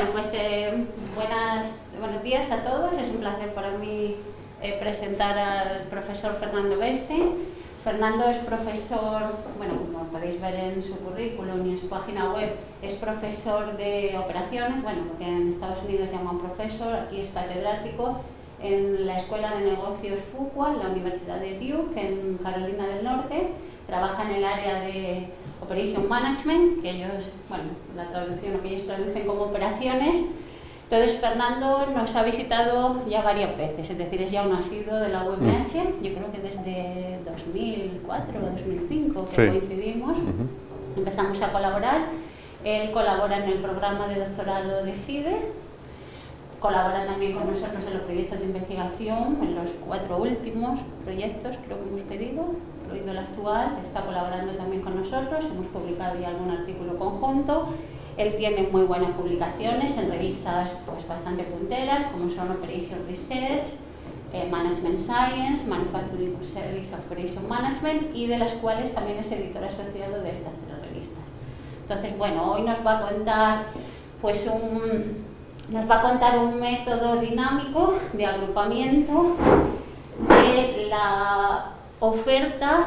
Bueno, pues eh, buenos días a todos. Es un placer para mí eh, presentar al profesor Fernando Beste. Fernando es profesor, bueno, como podéis ver en su currículum y en su página web, es profesor de operaciones, bueno, porque en Estados Unidos llaman profesor, aquí es catedrático en la Escuela de Negocios Fuqua, en la Universidad de Duke, en Carolina del Norte. Trabaja en el área de Operation Management, que ellos, bueno, la traducción, lo que ellos traducen como operaciones. Entonces, Fernando nos ha visitado ya varias veces, es decir, es ya un asiduo de la UMH, mm. yo creo que desde 2004 o 2005 que coincidimos, empezamos a colaborar. Él colabora en el programa de doctorado de CIDE, colabora también con nosotros en los proyectos de investigación, en los cuatro últimos proyectos creo que hemos pedido, incluido el actual, está colaborando también con nosotros, hemos publicado ya algún artículo conjunto, él tiene muy buenas publicaciones en revistas pues, bastante punteras, como son Operation Research, eh, Management Science, Manufacturing Service Operation Management, y de las cuales también es editor asociado de estas tres revistas. Entonces, bueno, hoy nos va a contar pues un nos va a contar un método dinámico de agrupamiento de la oferta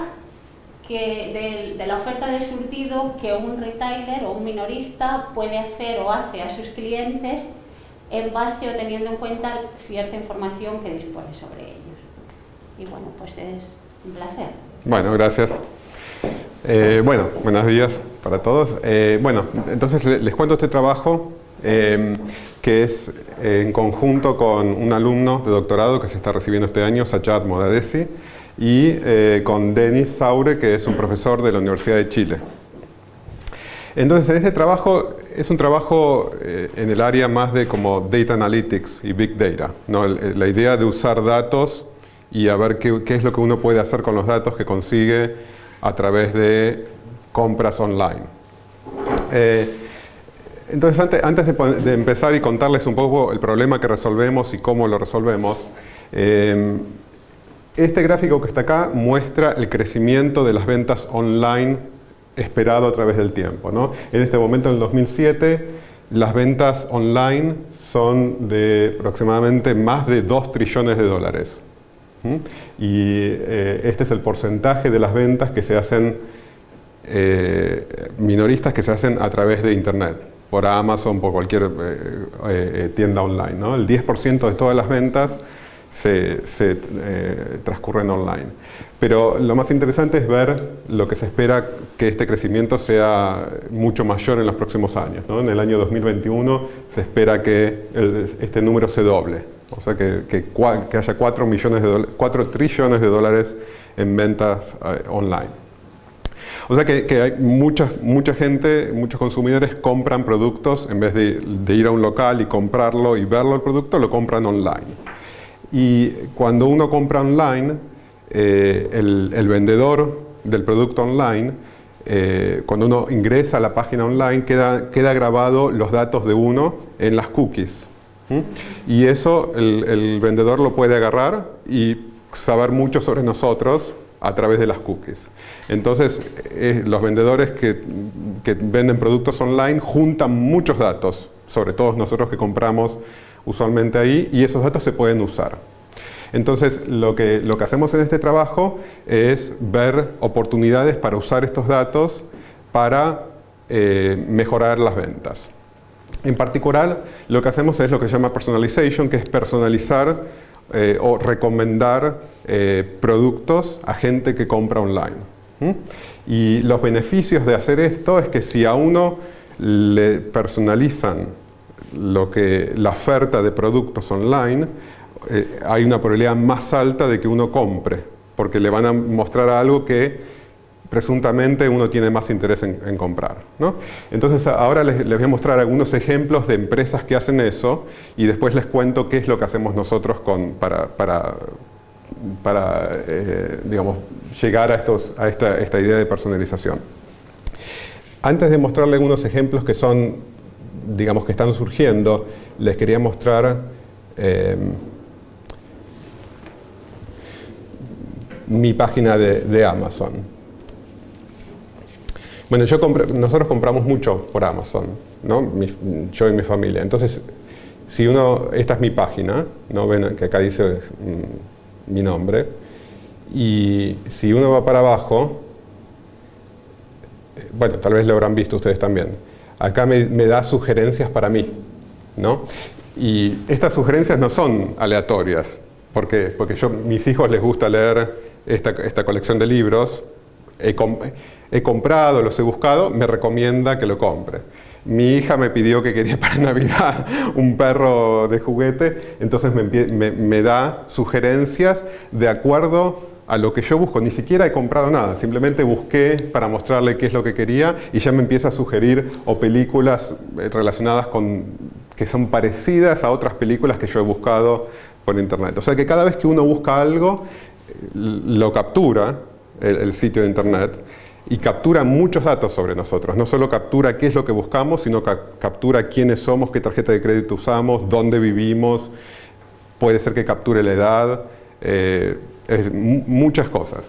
que de, la oferta de surtido que un retailer o un minorista puede hacer o hace a sus clientes en base o teniendo en cuenta cierta información que dispone sobre ellos. Y bueno, pues es un placer. Bueno, gracias. Eh, bueno, buenos días para todos. Eh, bueno, entonces les cuento este trabajo Em, que es en conjunto con un alumno de doctorado que se está recibiendo este año, Sajad Modaresi, y eh, con Denis Saure, que es un profesor de la Universidad de Chile. Entonces, este trabajo es un trabajo eh, en el área más de como Data Analytics y Big Data. ¿no? La idea de usar datos y a ver qué, qué, es lo que uno puede hacer con los datos que consigue a través de compras online. Eh, entonces, antes, de, empezar y contarles un poco el problema que resolvemos y cómo lo resolvemos, eh, este gráfico que está acá muestra el crecimiento de las ventas online esperado a través del tiempo. En este momento, en el 2007, las ventas online son de aproximadamente más de 2 trillones de dólares. Y eh, este es el porcentaje de las ventas que se hacen eh, minoristas que se hacen a través de Internet por Amazon, por cualquier eh, tienda online. El 10% de todas las ventas se, eh, transcurren online. Pero lo más interesante es ver lo que se espera que este crecimiento sea mucho mayor en los próximos años. En el año 2021 se espera que este número se doble, o sea que, que, haya 4, millones de 4 trillones de dólares en ventas online. O sea que, hay mucha, mucha gente, muchos consumidores compran productos, en vez de, ir a un local y comprarlo y verlo el producto, lo compran online. Y cuando uno compra online, eh, el, vendedor del producto online, eh, cuando uno ingresa a la página online, queda, queda grabado los datos de uno en las cookies. Y eso el, el vendedor lo puede agarrar y saber mucho sobre nosotros a través de las cookies. Entonces, eh, los vendedores que, venden productos online juntan muchos datos, sobre todo nosotros que compramos usualmente ahí, y esos datos se pueden usar. Entonces, lo que, lo que hacemos en este trabajo es ver oportunidades para usar estos datos para eh, mejorar las ventas. En particular, lo que hacemos es lo que se llama personalization, que es personalizar eh, o recomendar eh, productos a gente que compra online. Y los beneficios de hacer esto es que si a uno le personalizan lo que, la oferta de productos online, eh, hay una probabilidad más alta de que uno compre, porque le van a mostrar algo que presuntamente uno tiene más interés en, comprar. Entonces ahora les, voy a mostrar algunos ejemplos de empresas que hacen eso y después les cuento qué es lo que hacemos nosotros con, para, para, para eh, digamos, llegar a, estos, a esta, esta, idea de personalización. Antes de mostrarles algunos ejemplos que son, digamos, que están surgiendo, les quería mostrar eh, mi página de, Amazon. Bueno, yo nosotros compramos mucho por Amazon, ¿no? yo y mi familia. Entonces, si uno, esta es mi página, ¿no? ven que acá dice mm, mi nombre, y si uno va para abajo, eh, bueno, tal vez lo habrán visto ustedes también, acá me, da sugerencias para mí, ¿no? Y estas sugerencias no son aleatorias, ¿por qué? Porque yo, mis hijos les gusta leer esta, esta colección de libros, he, he comprado, los he buscado, me recomienda que lo compre. Mi hija me pidió que quería para Navidad un perro de juguete, entonces me, da sugerencias de acuerdo a lo que yo busco. Ni siquiera he comprado nada, simplemente busqué para mostrarle qué es lo que quería y ya me empieza a sugerir o películas eh, relacionadas con que son parecidas a otras películas que yo he buscado por internet. O sea que cada vez que uno busca algo, eh, lo captura el sitio de internet y captura muchos datos sobre nosotros. No solo captura qué es lo que buscamos, sino captura quiénes somos, qué tarjeta de crédito usamos, dónde vivimos, puede ser que capture la edad, eh, muchas cosas.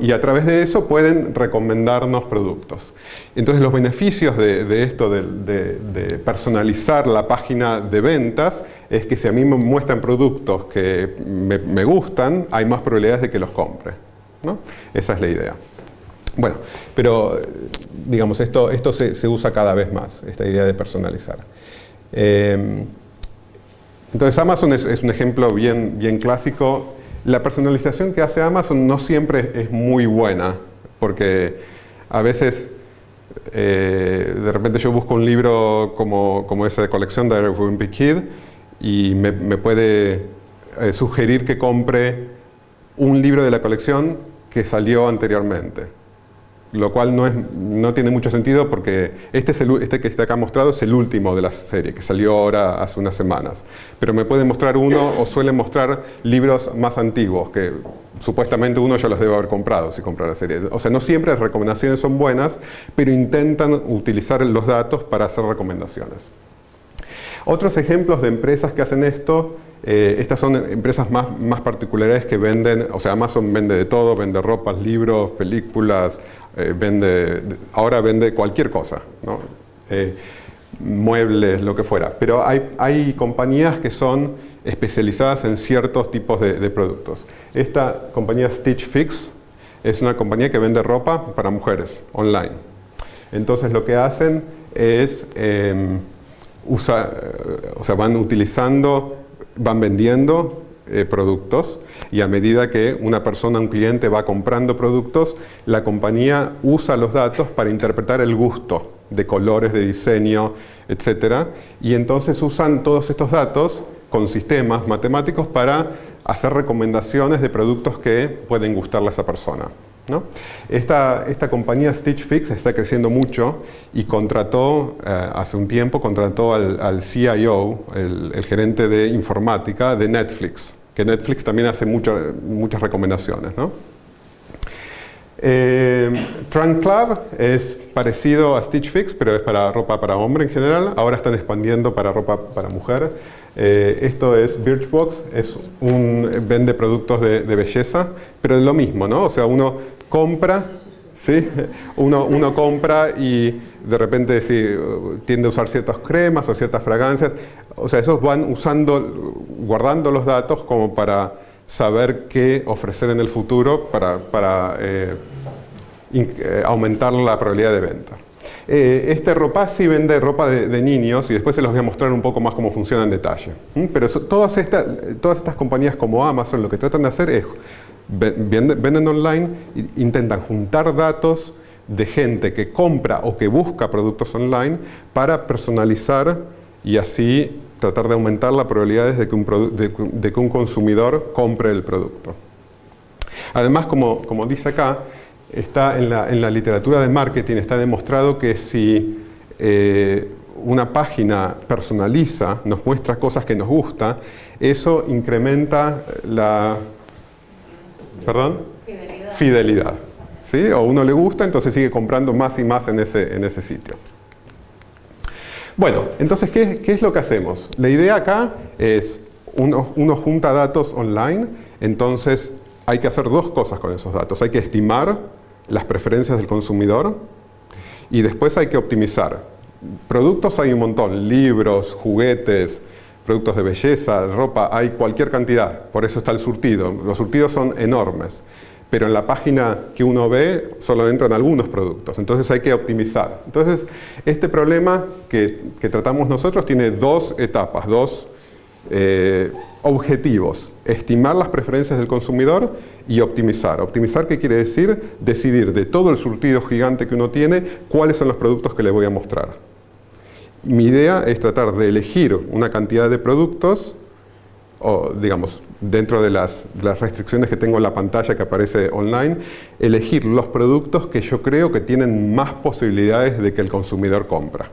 Y a través de eso pueden recomendarnos productos. Entonces los beneficios de, esto, de, personalizar la página de ventas, es que si a mí me muestran productos que me, gustan, hay más probabilidades de que los compre. Esa es la idea. Bueno, pero digamos, esto, esto se, usa cada vez más, esta idea de personalizar. Eh, entonces Amazon es, un ejemplo bien, bien clásico. La personalización que hace Amazon no siempre es muy buena, porque a veces eh, de repente yo busco un libro como, como esa de colección de Wimpy Kid y me, puede eh, sugerir que compre un libro de la colección que salió anteriormente lo cual no, es, no tiene mucho sentido porque este, es el, este que está acá mostrado es el último de la serie, que salió ahora hace unas semanas. Pero me pueden mostrar uno o suelen mostrar libros más antiguos, que supuestamente uno ya los debe haber comprado si compra la serie. O sea, no siempre las recomendaciones son buenas, pero intentan utilizar los datos para hacer recomendaciones. Otros ejemplos de empresas que hacen esto eh, estas son empresas más, particulares que venden, o sea, Amazon vende de todo, vende ropas, libros, películas, eh, vende, ahora vende cualquier cosa, eh, muebles, lo que fuera. Pero hay, hay, compañías que son especializadas en ciertos tipos de, productos. Esta compañía Stitch Fix es una compañía que vende ropa para mujeres online. Entonces lo que hacen es, em, usa, o sea, van utilizando, van vendiendo eh, productos y a medida que una persona, un cliente va comprando productos, la compañía usa los datos para interpretar el gusto de colores, de diseño, etc. Y entonces usan todos estos datos con sistemas matemáticos para hacer recomendaciones de productos que pueden gustarle a esa persona. Esta, esta, compañía Stitch Fix está creciendo mucho y contrató, eh, hace un tiempo, contrató al, CIO, el, gerente de informática de Netflix, que Netflix también hace muchas recomendaciones. Eh, Trunk Club es parecido a Stitch Fix, pero es para ropa para hombre en general. Ahora están expandiendo para ropa para mujer. Eh, esto es Birchbox, es un, vende productos de, belleza, pero es lo mismo, ¿no? O sea, uno compra, ¿sí? uno, uno compra y de repente tiende a usar ciertas cremas o ciertas fragancias. O sea, esos van usando, guardando los datos como para saber qué ofrecer en el futuro para, eh, eh, aumentar la probabilidad de venta. Eh, este ropa sí vende ropa de, niños y después se los voy a mostrar un poco más cómo funciona en detalle. Pero todas, estas, todas estas compañías como Amazon lo que tratan de hacer es venden online, intentan juntar datos de gente que compra o que busca productos online para personalizar y así tratar de aumentar las probabilidades de que un, de, que un consumidor compre el producto. Además, como, como dice acá, está en la, en la, literatura de marketing está demostrado que si eh, una página personaliza, nos muestra cosas que nos gusta, eso incrementa la ¿Perdón? Fidelidad. Fidelidad. ¿Sí? O uno le gusta, entonces sigue comprando más y más en ese, en ese sitio. Bueno, entonces, ¿qué, es lo que hacemos? La idea acá es, uno, uno junta datos online, entonces hay que hacer dos cosas con esos datos. Hay que estimar las preferencias del consumidor y después hay que optimizar. Productos hay un montón, libros, juguetes, productos de belleza, ropa, hay cualquier cantidad, por eso está el surtido. Los surtidos son enormes, pero en la página que uno ve solo entran algunos productos, entonces hay que optimizar. Entonces, este problema que, tratamos nosotros tiene dos etapas, dos eh, objetivos. Estimar las preferencias del consumidor y optimizar. Optimizar, ¿qué quiere decir? Decidir de todo el surtido gigante que uno tiene, cuáles son los productos que le voy a mostrar. Mi idea es tratar de elegir una cantidad de productos, o digamos, dentro de las, restricciones que tengo en la pantalla que aparece online, elegir los productos que yo creo que tienen más posibilidades de que el consumidor compra.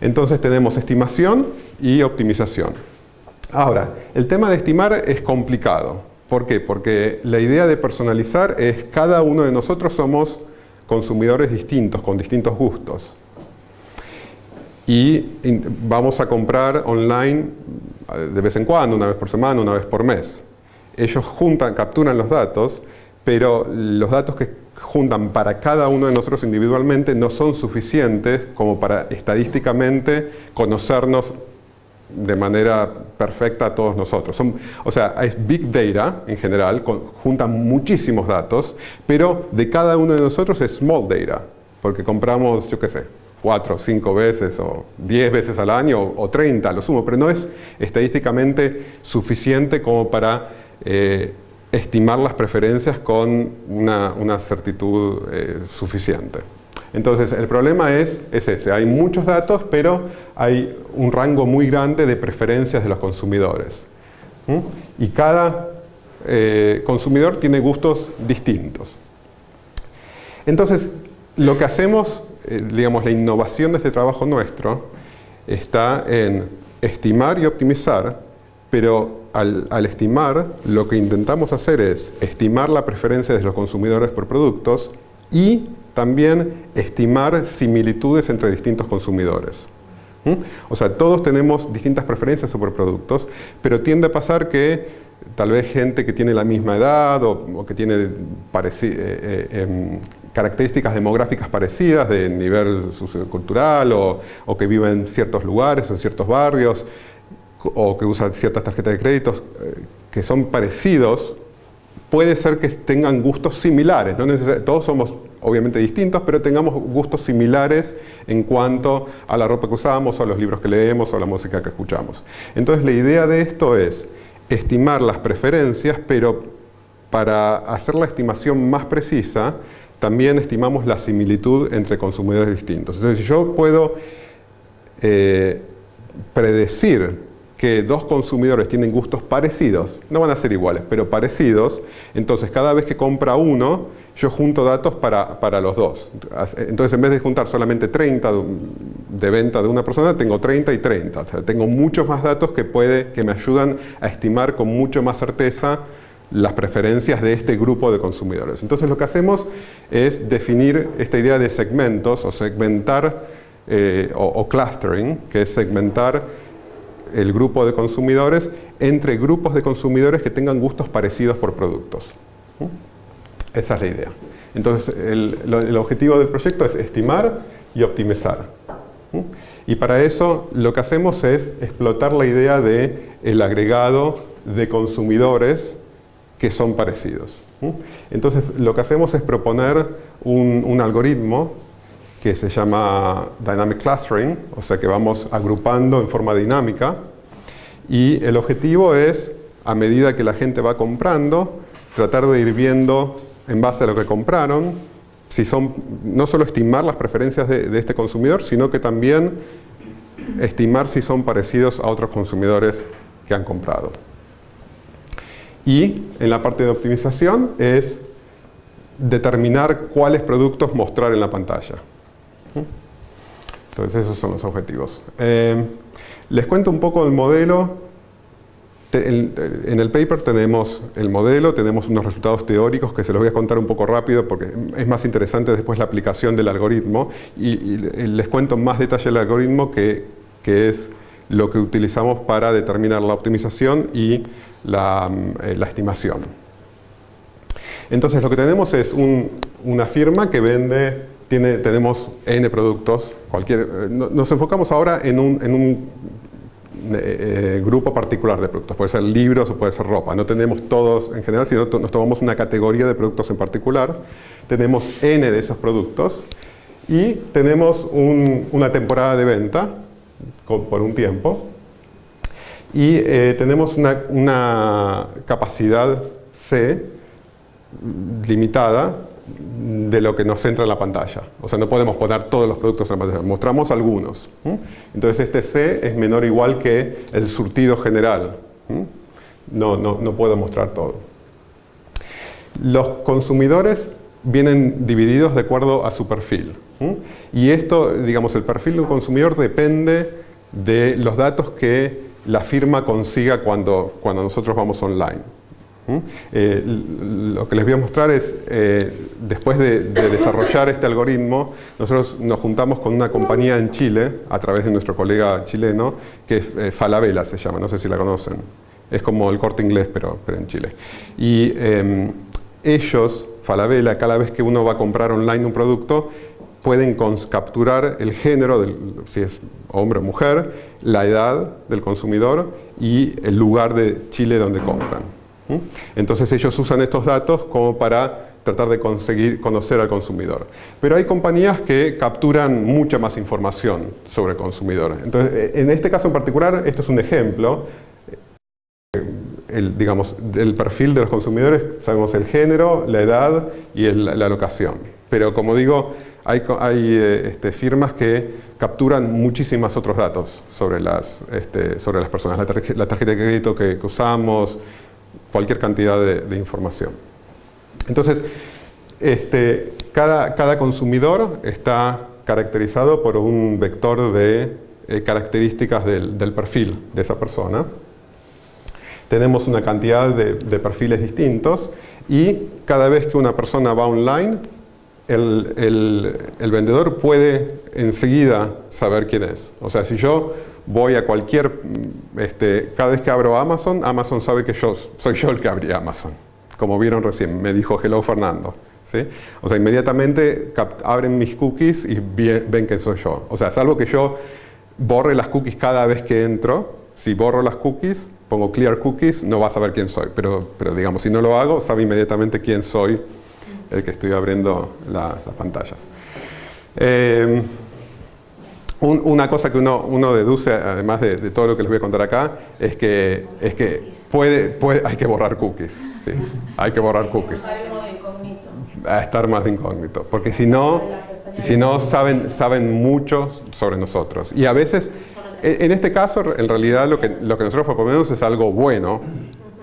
Entonces tenemos estimación y optimización. Ahora, el tema de estimar es complicado. ¿Por qué? Porque la idea de personalizar es cada uno de nosotros somos consumidores distintos, con distintos gustos. Y vamos a comprar online eh, de vez en cuando, una vez por semana, una vez por mes. Ellos juntan, capturan los datos, pero los datos que juntan para cada uno de nosotros individualmente no son suficientes como para estadísticamente conocernos de manera perfecta a todos nosotros. o sea, es Big Data en general, juntan muchísimos datos, pero de cada uno de nosotros es Small Data, porque compramos, yo qué sé, cuatro, cinco veces o diez veces al año o treinta, lo sumo, pero no es estadísticamente suficiente como para eh, estimar las preferencias con una, certitud eh, suficiente. Entonces, el problema es, ese, hay muchos datos, pero hay un rango muy grande de preferencias de los consumidores. Y cada eh, consumidor tiene gustos distintos. Entonces, lo que hacemos, eh, digamos, la innovación de este trabajo nuestro está en estimar y optimizar, pero al, estimar, lo que intentamos hacer es estimar la preferencia de los consumidores por productos y también estimar similitudes entre distintos consumidores. ¿Mm? O sea, todos tenemos distintas preferencias sobre productos, pero tiende a pasar que tal vez gente que tiene la misma edad o, que tiene eh, eh, em, características demográficas parecidas de nivel sociocultural o, o, que vive en ciertos lugares o en ciertos barrios o que usa ciertas tarjetas de créditos eh, que son parecidos, puede ser que tengan gustos similares. No todos somos obviamente distintos, pero tengamos gustos similares en cuanto a la ropa que usamos, o a los libros que leemos, o a la música que escuchamos. Entonces la idea de esto es estimar las preferencias, pero para hacer la estimación más precisa, también estimamos la similitud entre consumidores distintos. Entonces, si yo puedo eh, predecir que dos consumidores tienen gustos parecidos, no van a ser iguales, pero parecidos, entonces cada vez que compra uno, yo junto datos para, los dos. Entonces en vez de juntar solamente 30 de, venta de una persona, tengo 30 y 30. O sea, tengo muchos más datos que, puede, que me ayudan a estimar con mucho más certeza las preferencias de este grupo de consumidores. Entonces lo que hacemos es definir esta idea de segmentos o segmentar eh, o clustering, que es segmentar el grupo de consumidores entre grupos de consumidores que tengan gustos parecidos por productos. Esa es la idea. Entonces, el, objetivo del proyecto es estimar y optimizar. Y para eso lo que hacemos es explotar la idea de el agregado de consumidores que son parecidos. Entonces, lo que hacemos es proponer un, un algoritmo que se llama Dynamic Clustering, o sea que vamos agrupando en forma dinámica y el objetivo es, a medida que la gente va comprando, tratar de ir viendo en base a lo que compraron, si son, no solo estimar las preferencias de, de este consumidor, sino que también estimar si son parecidos a otros consumidores que han comprado. Y en la parte de optimización es determinar cuáles productos mostrar en la pantalla. Entonces esos son los objetivos. Eh, les cuento un poco del modelo. En el paper tenemos el modelo, tenemos unos resultados teóricos que se los voy a contar un poco rápido porque es más interesante después la aplicación del algoritmo y, les cuento más detalle del algoritmo que, es lo que utilizamos para determinar la optimización y la, eh, estimación. Entonces lo que tenemos es una firma que vende tenemos N productos, cualquier, eh, nos enfocamos ahora en un, en un eh, grupo particular de productos, puede ser libros o puede ser ropa, no tenemos todos en general, sino nos tomamos una categoría de productos en particular, tenemos N de esos productos y tenemos una temporada de venta por un tiempo. Y eh, tenemos una capacidad C limitada de lo que nos entra en la pantalla. O sea, no podemos poner todos los productos en la pantalla, mostramos algunos. Entonces este C es menor o igual que el surtido general. No, no, no puedo mostrar todo. Los consumidores vienen divididos de acuerdo a su perfil. Y esto, digamos, el perfil de un consumidor depende de los datos que la firma consiga cuando, cuando nosotros vamos online. Eh, lo que les voy a mostrar es, eh, después de, desarrollar este algoritmo, nosotros nos juntamos con una compañía en Chile, a través de nuestro colega chileno, que es eh, Falabella se llama, no sé si la conocen. Es como el corte inglés, pero, en Chile. Y em, ellos, Falabella, cada vez que uno va a comprar online un producto, pueden capturar el género, si es hombre o mujer, la edad del consumidor y el lugar de Chile donde compran. Entonces ellos usan estos datos como para tratar de conseguir conocer al consumidor. Pero hay compañías que capturan mucha más información sobre el consumidor. Entonces, eh, en este caso en particular, esto es un ejemplo. Eh, el, digamos, del perfil de los consumidores, sabemos el género, la edad y la locación. Pero como digo, hay, eh, este, firmas que capturan muchísimos otros datos sobre las, este, sobre las personas. La, tarjeta de crédito que usamos, cualquier cantidad de, información. Entonces, este, cada, cada, consumidor está caracterizado por un vector de eh, características del, perfil de esa persona. Tenemos una cantidad de, perfiles distintos y cada vez que una persona va online, el, el vendedor puede enseguida saber quién es. O sea, si yo voy a cualquier, mm, este, cada vez que abro Amazon, Amazon sabe que yo soy yo el que abrí Amazon. Como vieron recién, me dijo hello Fernando. ¿sí? O sea, inmediatamente abren mis cookies y ven que soy yo. O sea, salvo que yo borre las cookies cada vez que entro, si borro las cookies, pongo clear cookies, no va a saber quién soy. Pero, pero digamos, si no lo hago, sabe inmediatamente quién soy el que estoy abriendo las pantallas. Eh, una cosa que uno, uno deduce, además de, todo lo que les voy a contar acá, es que, es que puede, puede, hay que borrar cookies. ¿sí? Hay que borrar cookies. A estar más de incógnito. Porque si no, si no saben, saben mucho sobre nosotros. Y a veces, e, en este caso, en realidad lo que, lo que nosotros proponemos es algo bueno,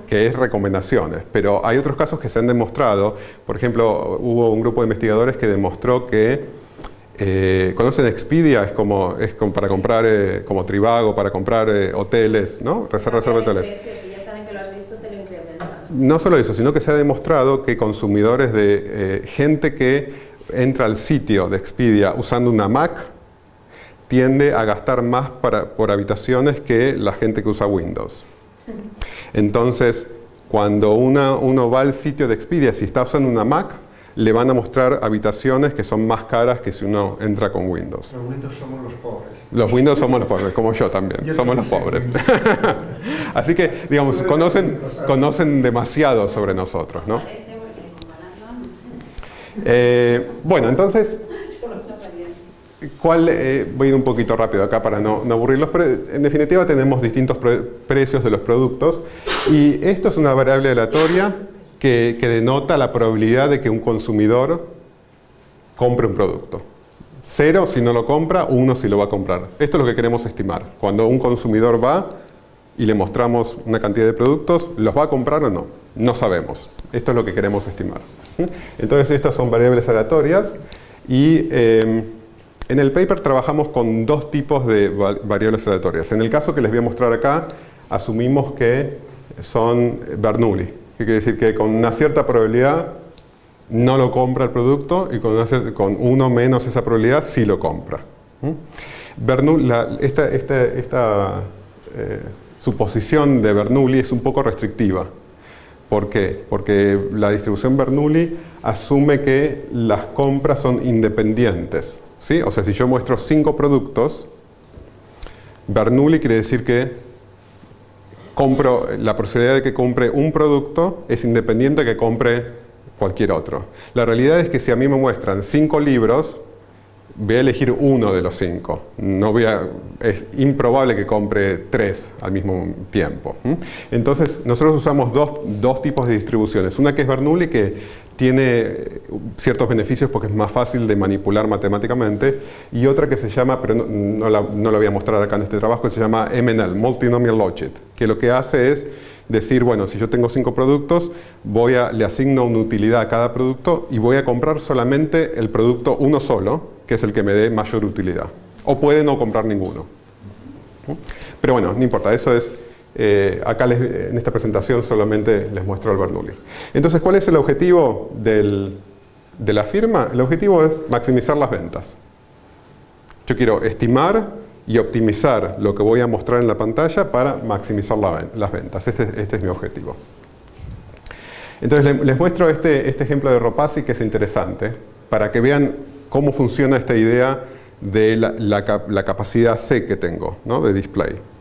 que es recomendaciones, pero hay otros casos que se han demostrado, por ejemplo, hubo un grupo de investigadores que demostró que eh, ¿Conocen Expedia? Es como, es como para comprar, eh, como Trivago, para comprar eh, hoteles, ¿no? Reserva, reserva de hoteles. No solo eso, sino que se ha demostrado que consumidores de gente que entra al sitio de Expedia usando una Mac tiende a gastar más para, por habitaciones que la gente que usa Windows. Entonces, cuando uno va al sitio de Expedia, si está usando una Mac, le van a mostrar habitaciones que son más caras que si uno entra con Windows. Los Windows somos los pobres. Los Windows somos los pobres, como yo también, somos los pobres. Así que, digamos, conocen, conocen demasiado sobre nosotros, ¿no? Eh, bueno, entonces, ¿cuál, eh, voy a ir un poquito rápido acá para no, no aburrirlos, pero en definitiva tenemos distintos precios de los productos y esto es una variable aleatoria que, denota la probabilidad de que un consumidor compre un producto. Cero si no lo compra, uno si lo va a comprar. Esto es lo que queremos estimar. Cuando un consumidor va y le mostramos una cantidad de productos, ¿los va a comprar o no? No sabemos. Esto es lo que queremos estimar. Entonces estas son variables aleatorias y em, en el paper trabajamos con dos tipos de variables aleatorias. En el caso que les voy a mostrar acá, asumimos que son Bernoulli que quiere decir que con una cierta probabilidad no lo compra el producto y con, uno menos esa probabilidad sí lo compra. Bernoulli, esta, esta, eh, suposición de Bernoulli es un poco restrictiva. ¿Por qué? Porque la distribución Bernoulli asume que las compras son independientes. ¿sí? O sea, si yo muestro cinco productos, Bernoulli quiere decir que compro, la posibilidad de que compre un producto es independiente de que compre cualquier otro. La realidad es que si a mí me muestran cinco libros, voy a elegir uno de los cinco. No voy a, es improbable que compre tres al mismo tiempo. Entonces, nosotros usamos dos, dos, tipos de distribuciones. Una que es Bernoulli, que tiene ciertos beneficios porque es más fácil de manipular matemáticamente, y otra que se llama, pero no, no, la, no la voy a mostrar acá en este trabajo, que se llama MNL, Multinomial Logic, que lo que hace es decir, bueno, si yo tengo cinco productos, voy a, le asigno una utilidad a cada producto y voy a comprar solamente el producto uno solo, que es el que me dé mayor utilidad. O puede no comprar ninguno. Pero bueno, no importa, eso es... Eh, acá les, en esta presentación solamente les muestro el Bernoulli. Entonces, ¿cuál es el objetivo de la firma? El objetivo es maximizar las ventas. Yo quiero estimar y optimizar lo que voy a mostrar en la pantalla para maximizar la, las ventas. Este, este, es mi objetivo. Entonces les, muestro este, este ejemplo de Ropasi que es interesante para que vean cómo funciona esta idea de la, capacidad C que tengo de display.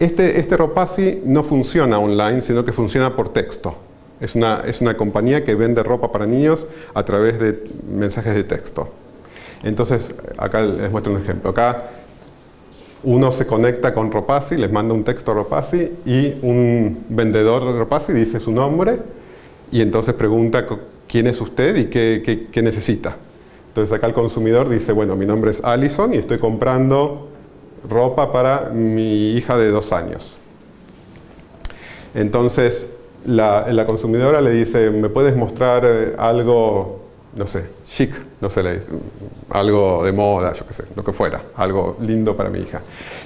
Este, este Ropasi no funciona online, sino que funciona por texto. Es una, es una compañía que vende ropa para niños a través de mensajes de texto. Entonces, acá les muestro un ejemplo. Acá uno se conecta con Ropasi, les manda un texto a Ropasi y un vendedor de Ropasi dice su nombre y entonces pregunta quién es usted y qué, qué, necesita. Entonces acá el consumidor dice, bueno, mi nombre es Allison y estoy comprando ropa para mi hija de dos años. Entonces la, consumidora le dice, ¿me puedes mostrar eh, algo no sé, chic, no sé, algo de moda, yo qué sé, lo que fuera, algo lindo para mi hija.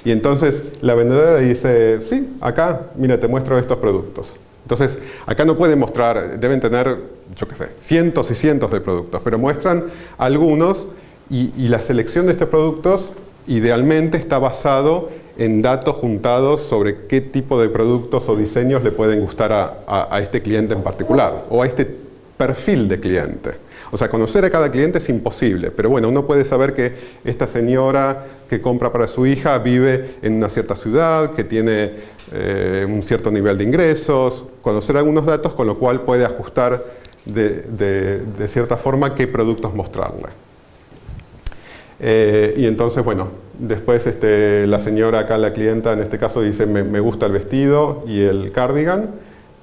Y entonces la vendedora le dice, sí, acá, mira, te muestro estos productos. Entonces, acá no pueden mostrar, deben tener, yo qué sé, cientos y cientos de productos, pero muestran algunos y la selección de estos productos idealmente está basado en datos juntados sobre qué tipo de productos o diseños le pueden gustar a, este cliente en particular o a este perfil de cliente. O sea, conocer a cada cliente es imposible, pero bueno, uno puede saber que esta señora que compra para su hija vive en una cierta ciudad, que tiene eh, un cierto nivel de ingresos, conocer algunos datos con lo cual puede ajustar de cierta forma qué productos mostrarle. Eh, y entonces, bueno, después este, la señora acá, la clienta en este caso dice me, me gusta el vestido y el cardigan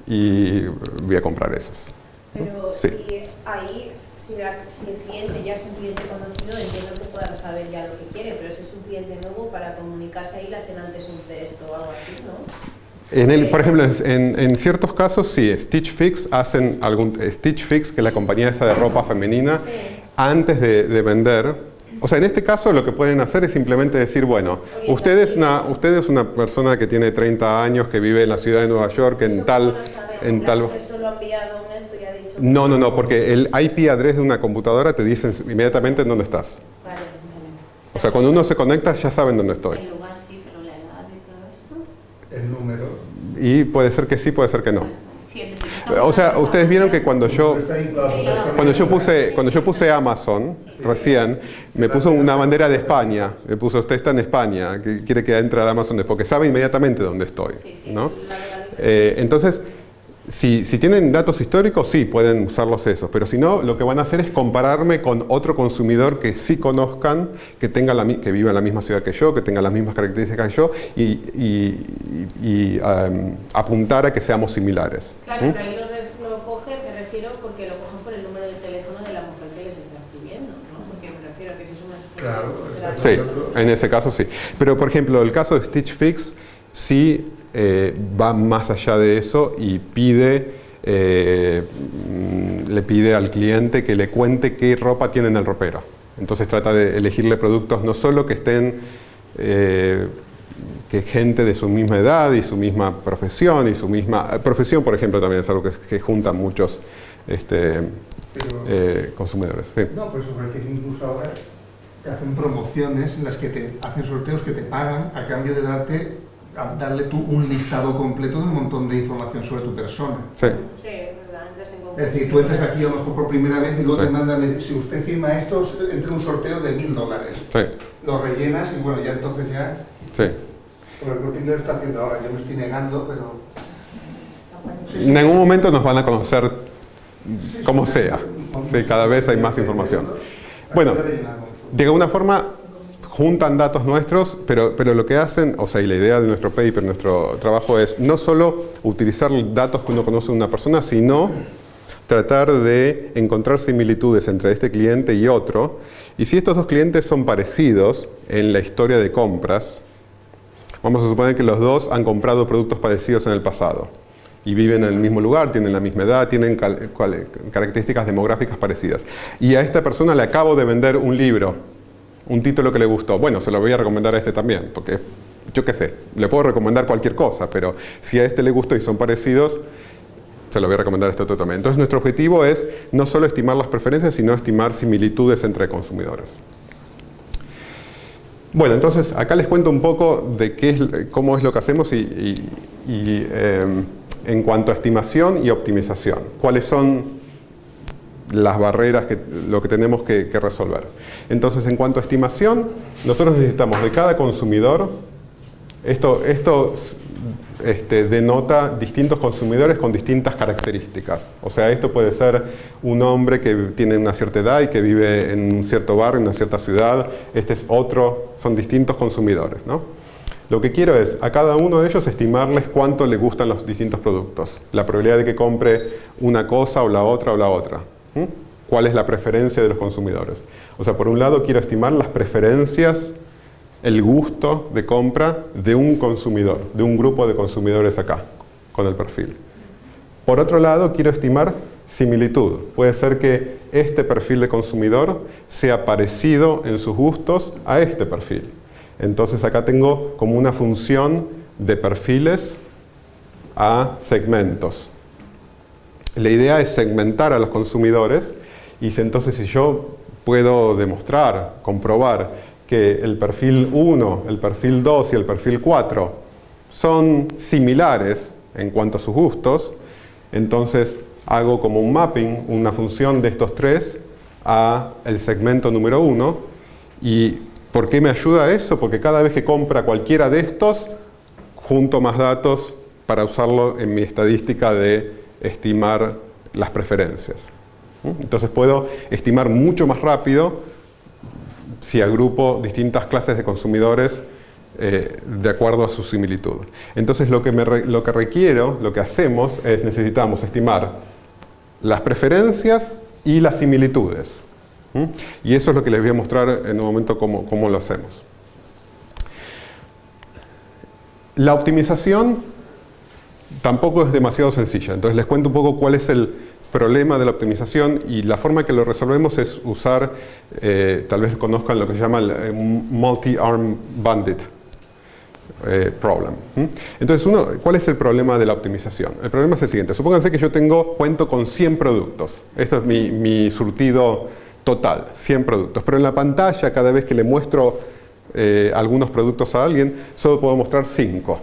y voy a comprar esos. Pero sí. si ahí si, la, si, el cliente ya es un cliente conocido, entiendo que puedan saber ya lo que quiere, pero si es un cliente nuevo, para comunicarse ahí le hacen antes un test o algo así, ¿no? En el, por ejemplo, en, en, ciertos casos sí, Stitch Fix hacen algún Stitch Fix, que es la compañía esa de ropa femenina, sí. antes de, de, vender. O sea, en este caso lo que pueden hacer es simplemente decir, bueno, usted es, una, usted es una persona que tiene 30 años, que vive en la ciudad de Nueva York, en tal... En tal. No, no, no, porque el IP address de una computadora te dice inmediatamente en dónde estás. O sea, cuando uno se conecta ya saben dónde estoy. El lugar sí, pero la edad y todo esto. El número. Y puede ser que sí, puede ser que no. O sea, ustedes vieron que cuando yo cuando yo puse cuando yo puse Amazon recién me puso una bandera de España, me puso usted está en España, que quiere que entre al Amazon porque sabe inmediatamente dónde estoy, ¿no? Eh, entonces si, si, tienen datos históricos, sí, pueden usarlos esos, pero si no, lo que van a hacer es compararme con otro consumidor que sí conozcan, que, tenga la, que viva en la misma ciudad que yo, que tenga las mismas características que yo, y, y, y um, apuntar a que seamos similares. Claro, ¿Mm? pero ahí lo, lo cogen, me refiero, porque lo cogen por el número de teléfono de la mujer que les está escribiendo, ¿no? Porque me refiero a que si es una... Claro. Sí, en ese caso sí. Pero, por ejemplo, el caso de Stitch Fix, sí eh, va más allá de eso y pide, eh, le pide al cliente que le cuente qué ropa tiene en el ropero. Entonces trata de elegirle productos no solo que estén, eh, que gente de su misma edad y su misma profesión y su misma... Profesión, por ejemplo, también es algo que, que juntan muchos este, Pero, consumidores. Sí. No, pues sobre que incluso ahora te hacen promociones en las que te hacen sorteos que te pagan a cambio de darte a darle tú un listado completo de un montón de información sobre tu persona. Sí. Sí, es verdad, entras en Es decir, tú entras aquí a lo mejor por primera vez y luego Sí. te mandan, si usted firma esto, entra un sorteo de mil dólares. Sí, Lo rellenas y bueno, ya entonces ya... sí. Por el lo está haciendo ahora, yo me estoy negando, pero... En algún momento nos van a conocer como sea. Sí, cada vez hay más información. Bueno, de alguna forma juntan datos nuestros, pero, pero lo que hacen, o sea, y la idea de nuestro paper, nuestro trabajo es no solo utilizar datos que uno conoce de una persona, sino tratar de encontrar similitudes entre este cliente y otro. Y si estos dos clientes son parecidos en la historia de compras, vamos a suponer que los dos han comprado productos parecidos en el pasado y viven en el mismo lugar, tienen la misma edad, tienen características demográficas parecidas. Y a esta persona le acabo de vender un libro, un título que le gustó. Bueno, se lo voy a recomendar a este también, porque yo qué sé, le puedo recomendar cualquier cosa, pero si a este le gustó y son parecidos, se lo voy a recomendar a este otro también. Entonces nuestro objetivo es no solo estimar las preferencias, sino estimar similitudes entre consumidores. Bueno, entonces acá les cuento un poco de qué es, cómo es lo que hacemos y, eh, en cuanto a estimación y optimización. ¿Cuáles son las barreras, que, lo que tenemos que, resolver? Entonces, en cuanto a estimación, nosotros necesitamos de cada consumidor, esto, esto este, denota distintos consumidores con distintas características. O sea, esto puede ser un hombre que tiene una cierta edad y que vive en un cierto barrio, en una cierta ciudad. Este es otro, son distintos consumidores. ¿no? Lo que quiero es a cada uno de ellos estimarles cuánto le gustan los distintos productos. La probabilidad de que compre una cosa o la otra o la otra. ¿Cuál es la preferencia de los consumidores? O sea, por un lado quiero estimar las preferencias el gusto de compra de un consumidor, de un grupo de consumidores acá, con el perfil. Por otro lado, quiero estimar similitud. Puede ser que este perfil de consumidor sea parecido en sus gustos a este perfil. Entonces acá tengo como una función de perfiles a segmentos. La idea es segmentar a los consumidores y entonces si yo puedo demostrar, comprobar que el perfil 1, el perfil 2 y el perfil 4 son similares en cuanto a sus gustos, entonces hago como un mapping, una función de estos tres a el segmento número 1 y ¿por qué me ayuda eso? Porque cada vez que compra cualquiera de estos, junto más datos para usarlo en mi estadística de estimar las preferencias. Entonces puedo estimar mucho más rápido si agrupo distintas clases de consumidores eh, de acuerdo a su similitud. Entonces lo que, me lo que requiero, lo que hacemos es necesitamos estimar las preferencias y las similitudes. Y eso es lo que les voy a mostrar en un momento cómo, cómo lo hacemos. La optimización tampoco es demasiado sencilla. Entonces les cuento un poco cuál es el problema de la optimización y la forma que lo resolvemos es usar, eh, tal vez conozcan lo que se llama el eh, multi-arm bandit eh, problem. Entonces, uno, ¿cuál es el problema de la optimización? El problema es el siguiente. Supónganse que yo tengo, cuento con 100 productos. Esto es mi, surtido total, 100 productos. Pero en la pantalla, cada vez que le muestro algunos productos a alguien, solo puedo mostrar 5.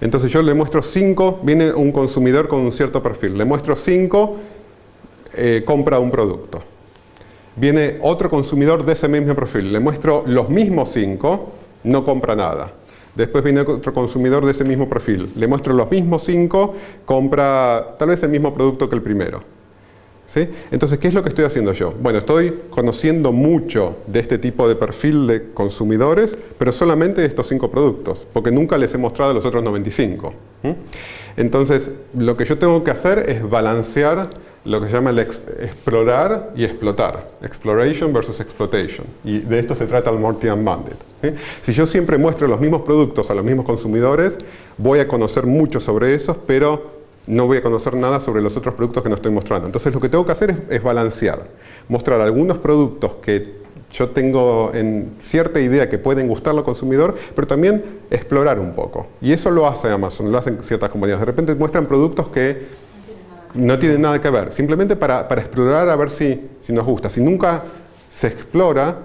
Entonces yo le muestro 5, viene un consumidor con un cierto perfil, le muestro 5, eh, compra un producto. Viene otro consumidor de ese mismo perfil, le muestro los mismos 5, no compra nada. Después viene otro consumidor de ese mismo perfil, le muestro los mismos 5, compra tal vez el mismo producto que el primero. ¿Sí? Entonces, ¿qué es lo que estoy haciendo yo? Bueno, estoy conociendo mucho de este tipo de perfil de consumidores, pero solamente de estos cinco productos, porque nunca les he mostrado los otros 95. ¿Mm? Entonces, lo que yo tengo que hacer es balancear lo que se llama el ex- explorar y explotar. Exploration versus exploitation. Y de esto se trata el Mortian Bandit. ¿sí? Si yo siempre muestro los mismos productos a los mismos consumidores, voy a conocer mucho sobre esos, pero no voy a conocer nada sobre los otros productos que no estoy mostrando. Entonces lo que tengo que hacer es, balancear, mostrar algunos productos que yo tengo en cierta idea que pueden gustarle al consumidor, pero también explorar un poco. Y eso lo hace Amazon, lo hacen ciertas compañías. De repente muestran productos que no tienen nada que ver, simplemente para, explorar a ver si, si nos gusta. Si nunca se explora,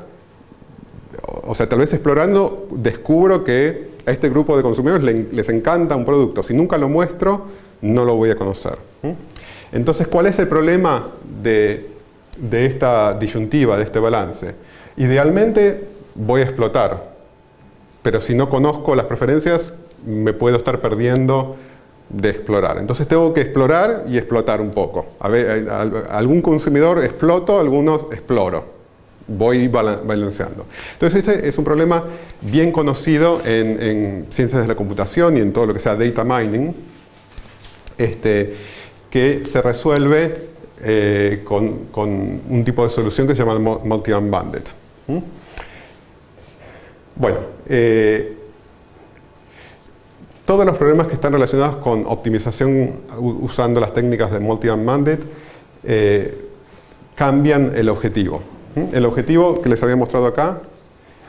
o sea, tal vez explorando descubro que a este grupo de consumidores le- les encanta un producto. Si nunca lo muestro, no lo voy a conocer. ¿Mm? Entonces, ¿cuál es el problema de, esta disyuntiva, de este balance? Idealmente voy a explotar, pero si no conozco las preferencias, me puedo estar perdiendo de explorar. Entonces tengo que explorar y explotar un poco. A ver, algún consumidor exploto, algunos exploro. Voy balanceando. Entonces este es un problema bien conocido en, ciencias de la computación y en todo lo que sea data mining, este, que se resuelve eh, con, un tipo de solución que se llama multi-arm bandit. ¿Mm? Bueno, eh, todos los problemas que están relacionados con optimización usando las técnicas de multi-arm bandit eh, cambian el objetivo. ¿Mm? El objetivo que les había mostrado acá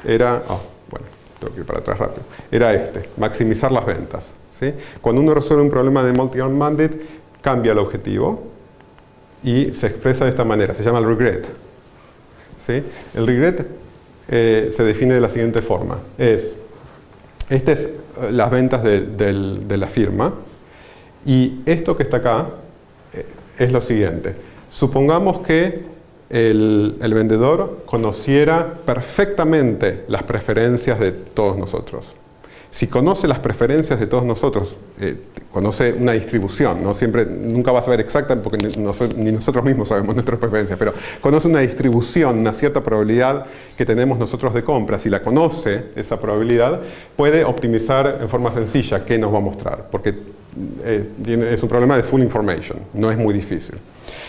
era, oh, bueno, tengo que ir para atrás rápido, era este, maximizar las ventas. ¿Sí? Cuando uno resuelve un problema de multi-arm bandit, cambia el objetivo y se expresa de esta manera, se llama el regret. El regret eh, se define de la siguiente forma, es, estas es eh, las ventas de, la firma y esto que está acá eh, es lo siguiente, supongamos que el, vendedor conociera perfectamente las preferencias de todos nosotros. Si conoce las preferencias de todos nosotros, eh, conoce una distribución, ¿no? Siempre, nunca va a saber exacta porque ni, nosotros mismos sabemos nuestras preferencias, pero conoce una distribución, una cierta probabilidad que tenemos nosotros de compra. Si la conoce, esa probabilidad, puede optimizar en forma sencilla qué nos va a mostrar, porque eh, es un problema de full information, no es muy difícil.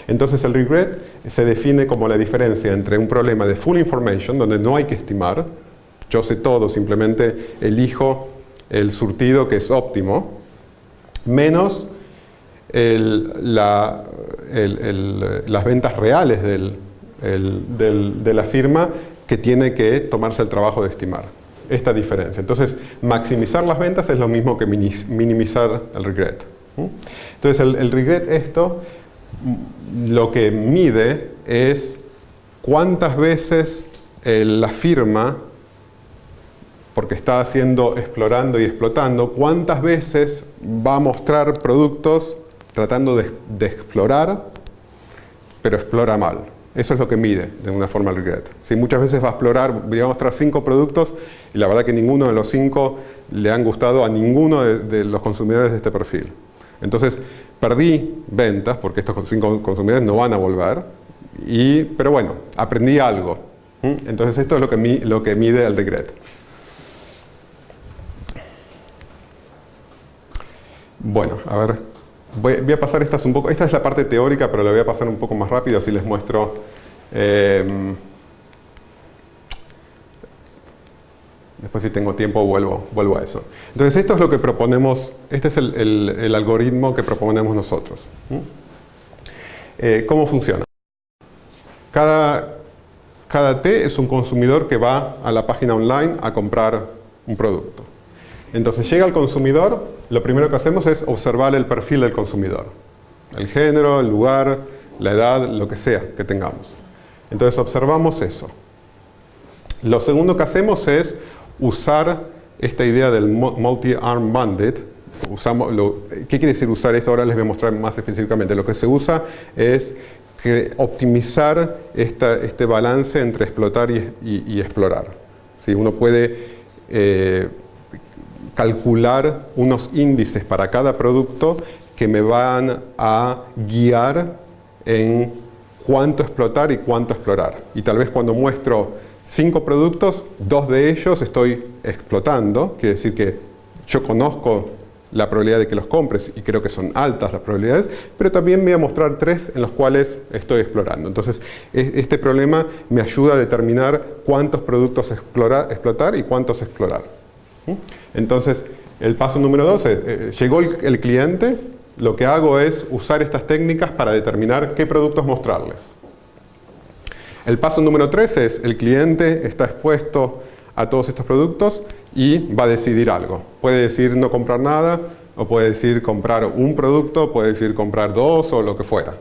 Entonces el regret se define como la diferencia entre un problema de full information, donde no hay que estimar, yo sé todo, simplemente elijo el surtido que es óptimo, menos las ventas reales de la firma que tiene que tomarse el trabajo de estimar. Esta diferencia. Entonces, maximizar las ventas es lo mismo que minimizar el regret. Entonces, el, regret esto lo que mide es cuántas veces la firma porque está haciendo, explorando y explotando, cuántas veces va a mostrar productos tratando de, explorar, pero explora mal. Eso es lo que mide de una forma regret. Si muchas veces va a explorar, voy a mostrar cinco productos y la verdad que ninguno de los cinco le han gustado a ninguno de, los consumidores de este perfil. Entonces, perdí ventas porque estos cinco consumidores no van a volver, y, pero bueno, aprendí algo. Entonces esto es lo que, lo que mide el regret. Bueno, a ver, voy, a pasar estas un poco, esta es la parte teórica, pero la voy a pasar un poco más rápido, así les muestro. Em, después si tengo tiempo vuelvo, vuelvo a eso. Entonces esto es lo que proponemos, este es el, algoritmo que proponemos nosotros. Eh, ¿Cómo funciona? Cada, cada T es un consumidor que va a la página online a comprar un producto. Entonces llega el consumidor, lo primero que hacemos es observar el perfil del consumidor. El género, el lugar, la edad, lo que sea que tengamos. Entonces observamos eso. Lo segundo que hacemos es usar esta idea del multi-arm bandit. Usamos ¿Qué quiere decir usar esto? Ahora les voy a mostrar más específicamente. Lo que se usa es optimizar este balance entre explotar y, explorar. Si Uno puede eh, calcular unos índices para cada producto que me van a guiar en cuánto explotar y cuánto explorar. Y tal vez cuando muestro cinco productos, dos de ellos estoy explotando, quiere decir que yo conozco la probabilidad de que los compres y creo que son altas las probabilidades, pero también voy a mostrar tres en los cuales estoy explorando. Entonces, este problema me ayuda a determinar cuántos productos explotar y cuántos explorar. Entonces, el paso número dos es, eh, llegó el, cliente, lo que hago es usar estas técnicas para determinar qué productos mostrarles. El paso número tres es, el cliente está expuesto a todos estos productos y va a decidir algo. Puede decir no comprar nada, o puede decir comprar un producto, puede decir comprar dos o lo que fuera.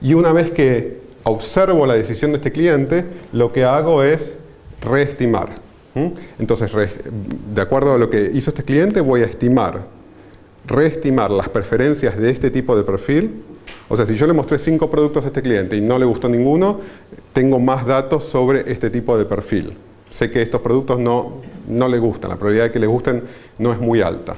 Y una vez que observo la decisión de este cliente, lo que hago es reestimar. Entonces, de acuerdo a lo que hizo este cliente, voy a estimar, reestimar las preferencias de este tipo de perfil O sea, si yo le mostré cinco productos a este cliente y no le gustó ninguno, tengo más datos sobre este tipo de perfil. Sé que estos productos no, no le gustan, la probabilidad de que le gusten no es muy alta.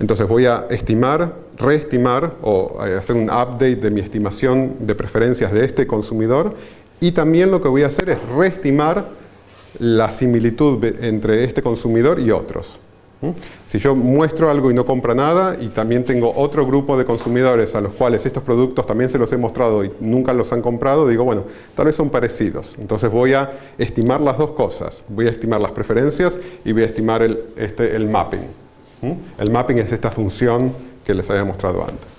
Entonces voy a estimar, reestimar o eh, hacer un update de mi estimación de preferencias de este consumidor y también lo que voy a hacer es reestimar la similitud entre este consumidor y otros. Si yo muestro algo y no compra nada y también tengo otro grupo de consumidores a los cuales estos productos también se los he mostrado y nunca los han comprado, digo, bueno, tal vez son parecidos. Entonces voy a estimar las dos cosas. Voy a estimar las preferencias y voy a estimar el, este, el mapping. El mapping es esta función que les había mostrado antes.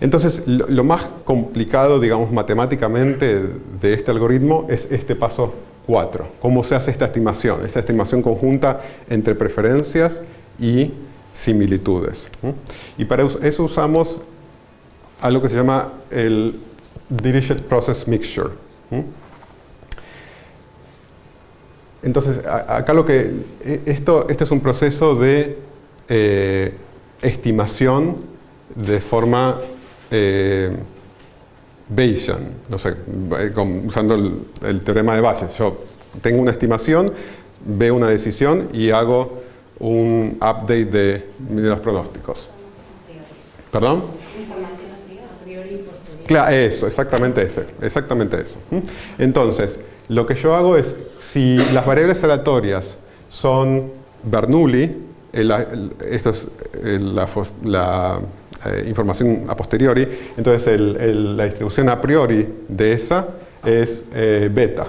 Entonces, lo, más complicado, digamos, matemáticamente de este algoritmo es este paso 4. ¿Cómo se hace esta estimación? Esta estimación conjunta entre preferencias y similitudes. Y para eso usamos algo que se llama el Dirichlet Process Mixture. Entonces, acá lo que, e, esto, este es un proceso de eh, estimación de forma eh, Bayesian, no sé, eh, usando el, teorema de Bayes. Yo tengo una estimación, veo una decisión y hago un update de, los pronósticos. ¿Perdón? Claro, eso, exactamente eso, exactamente eso. Entonces, lo que yo hago es, si las variables aleatorias son Bernoulli, esto es la, eh, información a posteriori, entonces la distribución a priori de esa es eh, beta.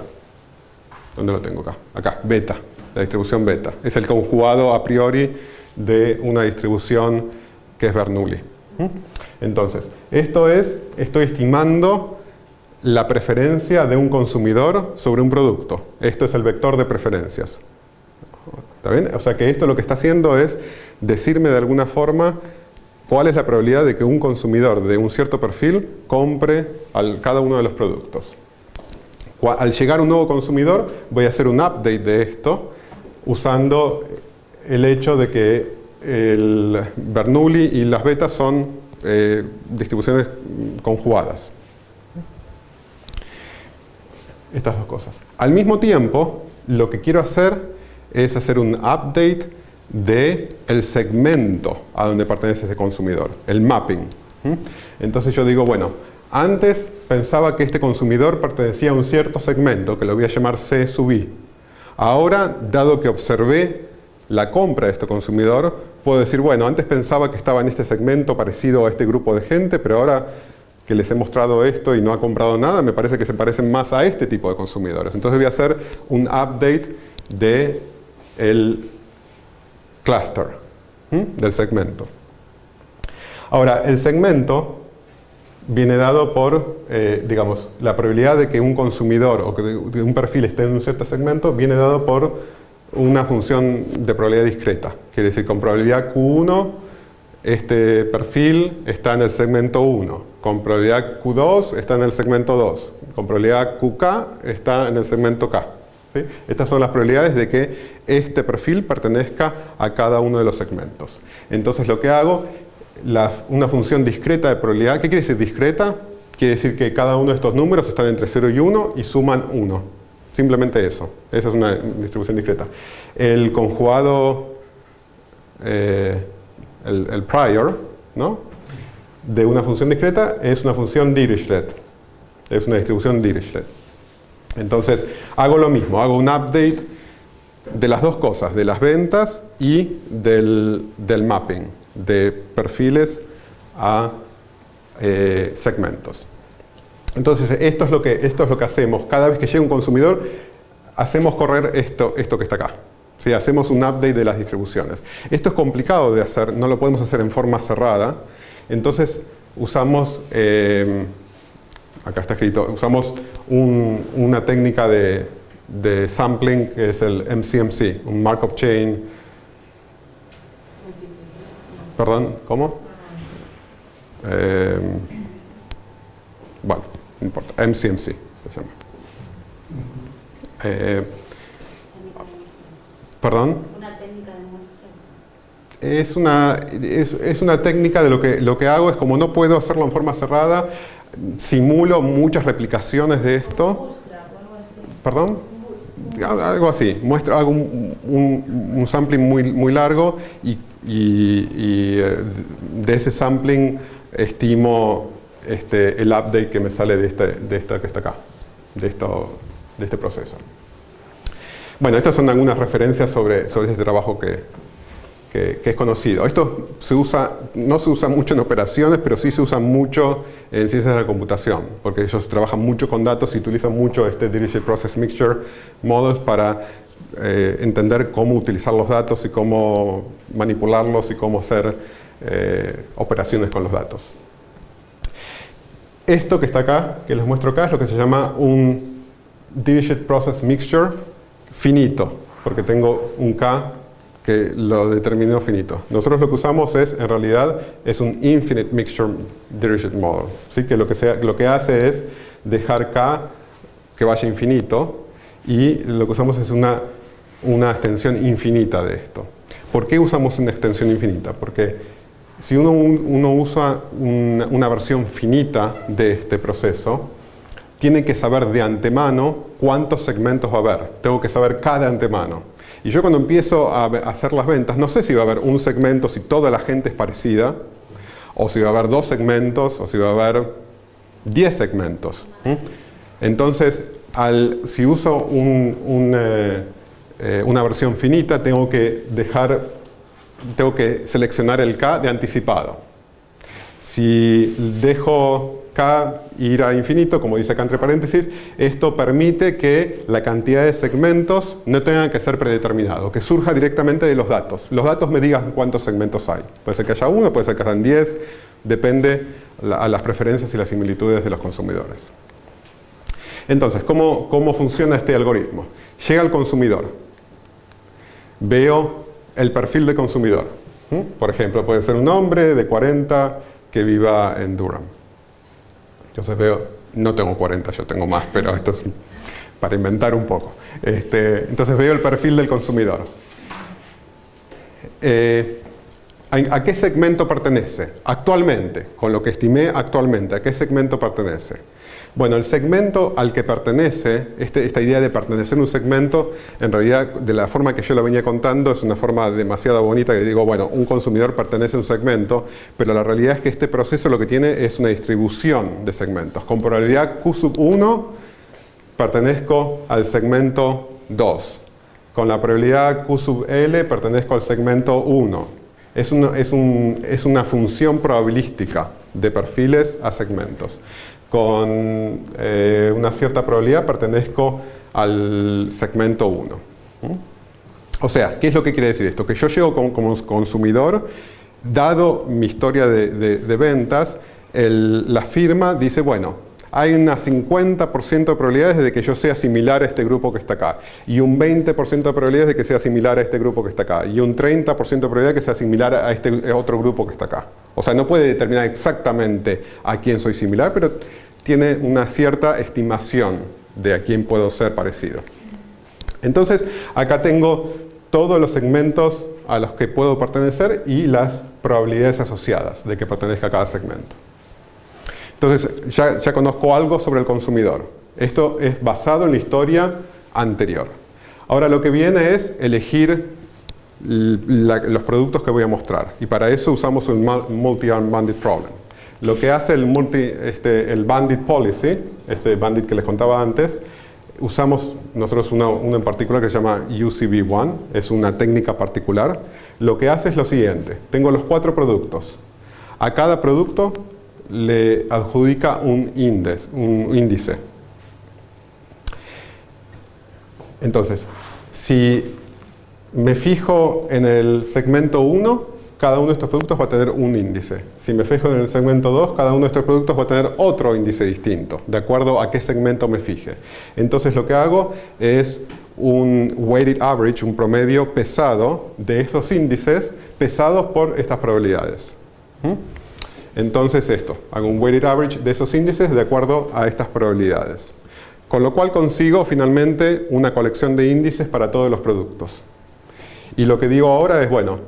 ¿Dónde lo tengo acá? Acá, beta, la distribución beta. Es el conjugado a priori de una distribución que es Bernoulli. Entonces, esto es, estoy estimando la preferencia de un consumidor sobre un producto. Esto es el vector de preferencias. ¿Está bien? O sea que esto lo que está haciendo es decirme de alguna forma cuál es la probabilidad de que un consumidor de un cierto perfil compre al, cada uno de los productos. Al llegar un nuevo consumidor voy a hacer un update de esto usando el hecho de que el Bernoulli y las betas son eh, distribuciones conjugadas estas dos cosas. Al mismo tiempo, lo que quiero hacer es hacer un update de el segmento a donde pertenece ese consumidor, el mapping. Entonces yo digo, bueno, antes pensaba que este consumidor pertenecía a un cierto segmento, que lo voy a llamar C sub. Ahora, dado que observé la compra de este consumidor, puedo decir, bueno, antes pensaba que estaba en este segmento parecido a este grupo de gente, pero ahora que les he mostrado esto y no ha comprado nada, me parece que se parecen más a este tipo de consumidores. Entonces voy a hacer un update de el cluster, del segmento. Ahora, el segmento viene dado por, eh, digamos, la probabilidad de que un consumidor o que un perfil esté en un cierto segmento viene dado por una función de probabilidad discreta. Quiere decir, con probabilidad Q1, este perfil está en el segmento 1 con probabilidad Q2 está en el segmento 2. Con probabilidad QK está en el segmento K. Estas son las probabilidades de que este perfil pertenezca a cada uno de los segmentos. Entonces lo que hago, una función discreta de probabilidad, ¿qué quiere decir discreta? Quiere decir que cada uno de estos números están entre 0 y 1 y suman 1. Simplemente eso. Esa es una distribución discreta. El conjugado, eh, el, el prior, ¿no? de una función discreta es una función Dirichlet. Es una distribución Dirichlet. Entonces, hago lo mismo, hago un update de las dos cosas, de las ventas y del, mapping, de perfiles a eh, segmentos. Entonces, esto es, lo que, esto es lo que hacemos. Cada vez que llega un consumidor, hacemos correr esto, esto que está acá. ¿Sí? Hacemos un update de las distribuciones. Esto es complicado de hacer, no lo podemos hacer en forma cerrada, entonces usamos, eh, acá está escrito, usamos una técnica de, sampling que es el MCMC, un Markov Chain. Perdón, ¿cómo? Eh, bueno, no importa, MCMC se llama. Eh, ¿Perdón? Una técnica de es una, es, es una técnica de lo que, lo que hago es como no puedo hacerlo en forma cerrada, simulo muchas replicaciones de esto. ¿Perdón? Algo así. Muestro, hago un, sampling muy, muy largo y, y- y, eh, de ese sampling estimo este, el update que me sale de, este, de esta que está acá, de, esto, de este proceso. Bueno, estas son algunas referencias sobre, sobre este trabajo que, que, es conocido. Esto se usa, no se usa mucho en operaciones, pero sí se usa mucho en ciencias de la computación, porque ellos trabajan mucho con datos y utilizan mucho este Diriged Process Mixture Models para eh, entender cómo utilizar los datos y cómo manipularlos y cómo hacer eh, operaciones con los datos. Esto que está acá, que les muestro acá, es lo que se llama un Diriged Process Mixture finito, porque tengo un K que lo determinó finito. Nosotros lo que usamos es, en realidad, es un Infinite Mixture Diriged Model, ¿sí? que, lo que, sea- lo que hace es dejar K que vaya infinito y lo que usamos es una, una extensión infinita de esto. ¿Por qué usamos una extensión infinita? Porque si uno, uno usa una, una versión finita de este proceso, tiene que saber de antemano cuántos segmentos va a haber. Tengo que saber cada antemano. Y yo cuando empiezo a hacer las ventas, no sé si va a haber un segmento, si toda la gente es parecida, o si va a haber dos segmentos, o si va a haber 10 segmentos. ¿m? Entonces, si uso eh, eh, una versión finita, tengo que dejar, tengo que seleccionar el K de anticipado. Si dejo K ir a infinito, como dice acá entre paréntesis, esto permite que la cantidad de segmentos no tenga que ser predeterminado, que surja directamente de los datos. Los datos me digan cuántos segmentos hay. Puede ser que haya uno, puede ser que hayan 10, depende a las preferencias y las similitudes de los consumidores. Entonces, ¿cómo, cómo funciona este algoritmo? Llega al consumidor, veo el perfil de consumidor. Por ejemplo, puede ser un hombre de 40 que viva en Durham. Entonces veo, no tengo 40, yo tengo más, pero esto es para inventar un poco. Este, entonces veo el perfil del consumidor. Eh, ¿a, a qué segmento pertenece? Actualmente, con lo que estimé actualmente, ¿a qué segmento pertenece? Bueno, el segmento al que pertenece, este- esta idea de pertenecer a un segmento, en realidad, de la forma que yo lo venía contando, es una forma demasiado bonita que digo, bueno, un consumidor pertenece a un segmento, pero la realidad es que este proceso lo que tiene es una distribución de segmentos. Con probabilidad Q sub 1, pertenezco al segmento 2. Con la probabilidad Q sub L, pertenezco al segmento 1. Es una, es un- es una función probabilística de perfiles a segmentos. Con eh, una cierta probabilidad pertenezco al segmento 1. ¿Mm? O sea, ¿qué es lo que quiere decir esto? Que yo llego como, como consumidor, dado mi historia de, de- ventas, la firma dice, bueno, hay una 50% de probabilidades de que yo sea similar a este grupo que está acá, y un 20% de probabilidades de que sea similar a este grupo que está acá, y un 30% de probabilidad de que sea similar a este otro grupo que está acá. O sea, no puede determinar exactamente a quién soy similar, pero tiene una cierta estimación de a quién puedo ser parecido. Entonces, acá tengo todos los segmentos a los que puedo pertenecer y las probabilidades asociadas de que pertenezca a cada segmento. Entonces, ya, ya conozco algo sobre el consumidor. Esto es basado en la historia anterior. Ahora lo que viene es elegir los productos que voy a mostrar. Y para eso usamos mul- multi-arm bandit problem. Lo que hace el, multi, este, el bandit policy, este bandit que les contaba antes, usamos nosotros uno, uno en particular que se llama UCB1, es una técnica particular. Lo que hace es lo siguiente, tengo los cuatro productos. A cada producto le adjudica un índice. Un índice. Entonces, si me fijo en el segmento 1, cada uno de estos productos va a tener un índice. Si me fijo en el segmento 2, cada uno de estos productos va a tener otro índice distinto, de acuerdo a qué segmento me fije. Entonces lo que hago es un weighted average, un promedio pesado de estos índices, pesados por estas probabilidades. ¿Mm? Entonces esto, hago un weighted average de esos índices de acuerdo a estas probabilidades. Con lo cual consigo finalmente una colección de índices para todos los productos. Y lo que digo ahora es, bueno,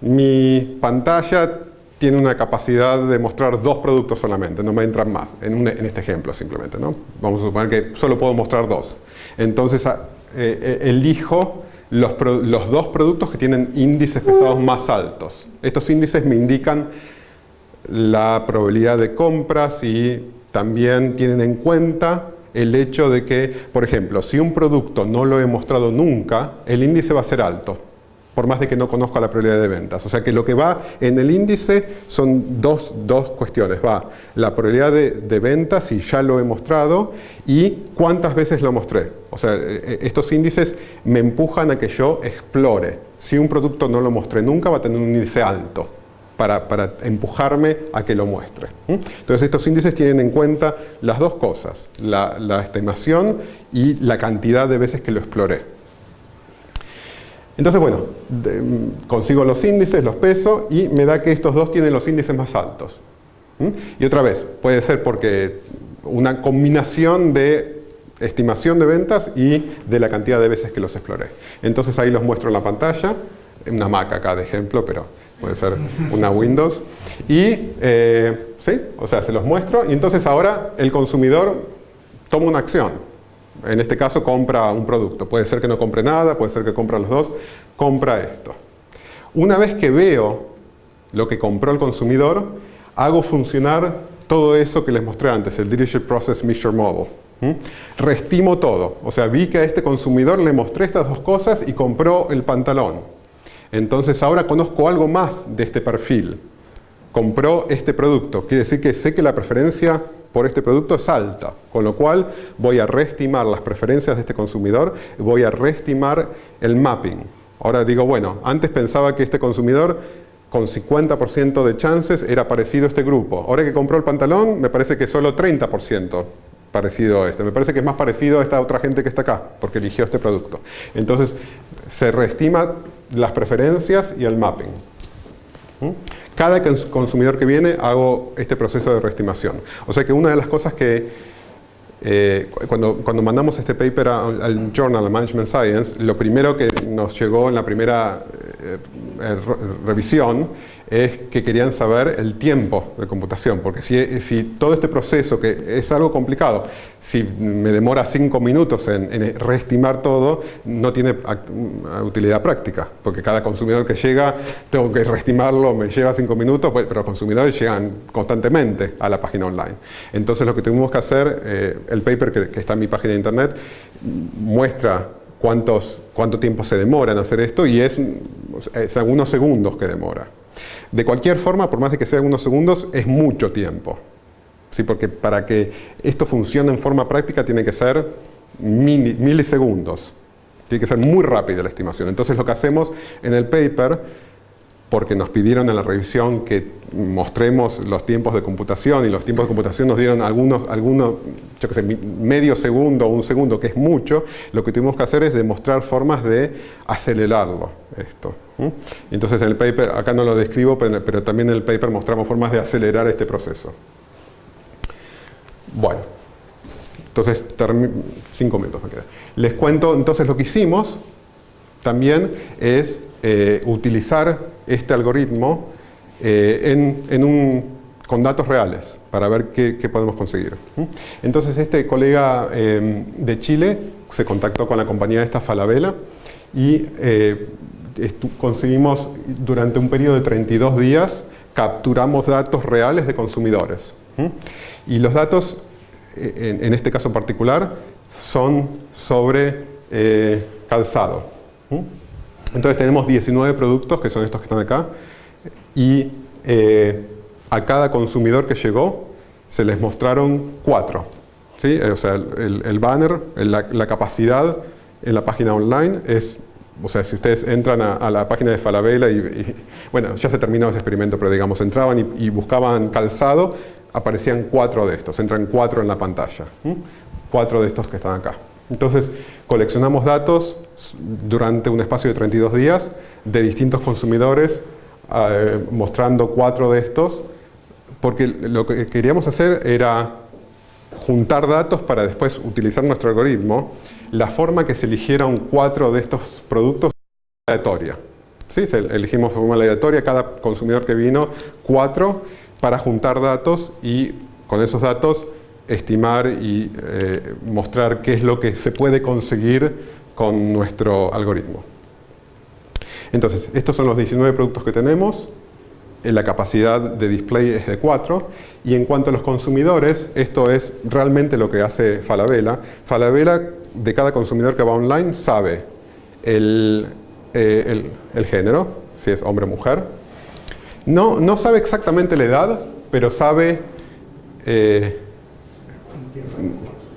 mi pantalla tiene una capacidad de mostrar dos productos solamente, no me entran más, en, este ejemplo simplemente. ¿no? Vamos a suponer que solo puedo mostrar dos. Entonces a- eh, eh, elijo los dos productos que tienen índices pesados más altos. Estos índices me indican la probabilidad de compras y también tienen en cuenta el hecho de que, por ejemplo, si un producto no lo he mostrado nunca, el índice va a ser alto, por más de que no conozca la probabilidad de ventas. O sea que lo que va en el índice son dos, dos cuestiones. Va la probabilidad de, de ventas, si ya lo he mostrado, y cuántas veces lo mostré. O sea, eh, estos índices me empujan a que yo explore. Si un producto no lo mostré nunca, va a tener un índice alto para, empujarme a que lo muestre. Entonces estos índices tienen en cuenta las dos cosas, la, estimación y la cantidad de veces que lo exploré. Entonces, bueno, mm, consigo los índices, los peso y me da que estos dos tienen los índices más altos. Y otra vez, puede ser porque una combinación de estimación de ventas y de la cantidad de veces que los exploré. Entonces ahí los muestro en la pantalla, una Mac acá de ejemplo, pero puede ser una Windows. Y, eh, ¿sí? O sea, se los muestro y entonces ahora el consumidor toma una acción. En este caso compra un producto. Puede ser que no compre nada, puede ser que compra los dos. Compra esto. Una vez que veo lo que compró el consumidor, hago funcionar todo eso que les mostré antes, el Leadership Process Measure Model. ¿m? Reestimo todo. O sea, vi que a este consumidor le mostré estas dos cosas y compró el pantalón. Entonces ahora conozco algo más de este perfil. Compró este producto. Quiere decir que sé que la preferencia por este producto es alta, con lo cual voy a reestimar las preferencias de este consumidor, voy a reestimar el mapping. Ahora digo, bueno, antes pensaba que este consumidor con 50% de chances era parecido a este grupo. Ahora que compró el pantalón, me parece que solo 30% parecido a este. Me parece que es más parecido a esta otra gente que está acá, porque eligió este producto. Entonces, se reestima las preferencias y el mapping. ¿Mm? Cada cons- consumidor que viene hago este proceso de reestimación. O sea que una de las cosas que eh, cu- cuando, cuando mandamos este paper al Journal of Management Science, lo primero que nos llegó en la primera eh, eh, re- revisión es que querían saber el tiempo de computación, porque si, si todo este proceso, que es algo complicado, si me demora cinco minutos en, reestimar todo, no tiene mm, utilidad práctica, porque cada consumidor que llega, tengo que reestimarlo, me lleva cinco minutos, pues, pero los consumidores llegan constantemente a la página online. Entonces lo que tuvimos que hacer, eh, el paper que, está en mi página de internet, muestra cuántos, cuánto tiempo se demora en hacer esto y es, es algunos segundos que demora. De cualquier forma, por más de que sea algunos segundos, es mucho tiempo. ¿Sí? Porque para que esto funcione en forma práctica tiene que ser milisegundos. Tiene que ser muy rápida la estimación. Entonces lo que hacemos en el paper, porque nos pidieron en la revisión que mostremos los tiempos de computación y los tiempos de computación nos dieron algunos, algunos yo qué sé, medio segundo o un segundo, que es mucho, lo que tuvimos que hacer es demostrar formas de acelerarlo esto. Entonces en el paper, acá no lo describo, pero, pero también en el paper mostramos formas de acelerar este proceso. Bueno, entonces cinco minutos me quedan. Les cuento entonces lo que hicimos también es eh, utilizar este algoritmo eh, con datos reales para ver qué, podemos conseguir. Entonces este colega eh, de Chile se contactó con la compañía esta Falabella y eh, conseguimos durante un periodo de 32 días capturamos datos reales de consumidores. Y los datos, eh, en, en este caso particular, son sobre eh, calzado. Entonces tenemos 19 productos, que son estos que están acá, y eh, a cada consumidor que llegó se les mostraron cuatro. ¿sí? O sea, el, banner, la, capacidad en la página online es, o sea, si ustedes entran a, la página de Falabella y, bueno, ya se terminó ese experimento, pero digamos, entraban y, buscaban calzado, aparecían cuatro de estos, entran cuatro en la pantalla. ¿m? Cuatro de estos que están acá. Entonces, coleccionamos datos durante un espacio de 32 días de distintos consumidores, eh, mostrando cuatro de estos, porque lo que queríamos hacer era juntar datos para después utilizar nuestro algoritmo. La forma que se eligieron cuatro de estos productos es aleatoria. ¿sí? elegimos forma aleatoria cada consumidor que vino, cuatro, para juntar datos y con esos datos estimar y eh, mostrar qué es lo que se puede conseguir con nuestro algoritmo. Entonces, estos son los 19 productos que tenemos, eh, la capacidad de display es de 4 y en cuanto a los consumidores, esto es realmente lo que hace Falabella. Falabella de cada consumidor que va online sabe el, eh, el, género, si es hombre o mujer. No, no sabe exactamente la edad, pero sabe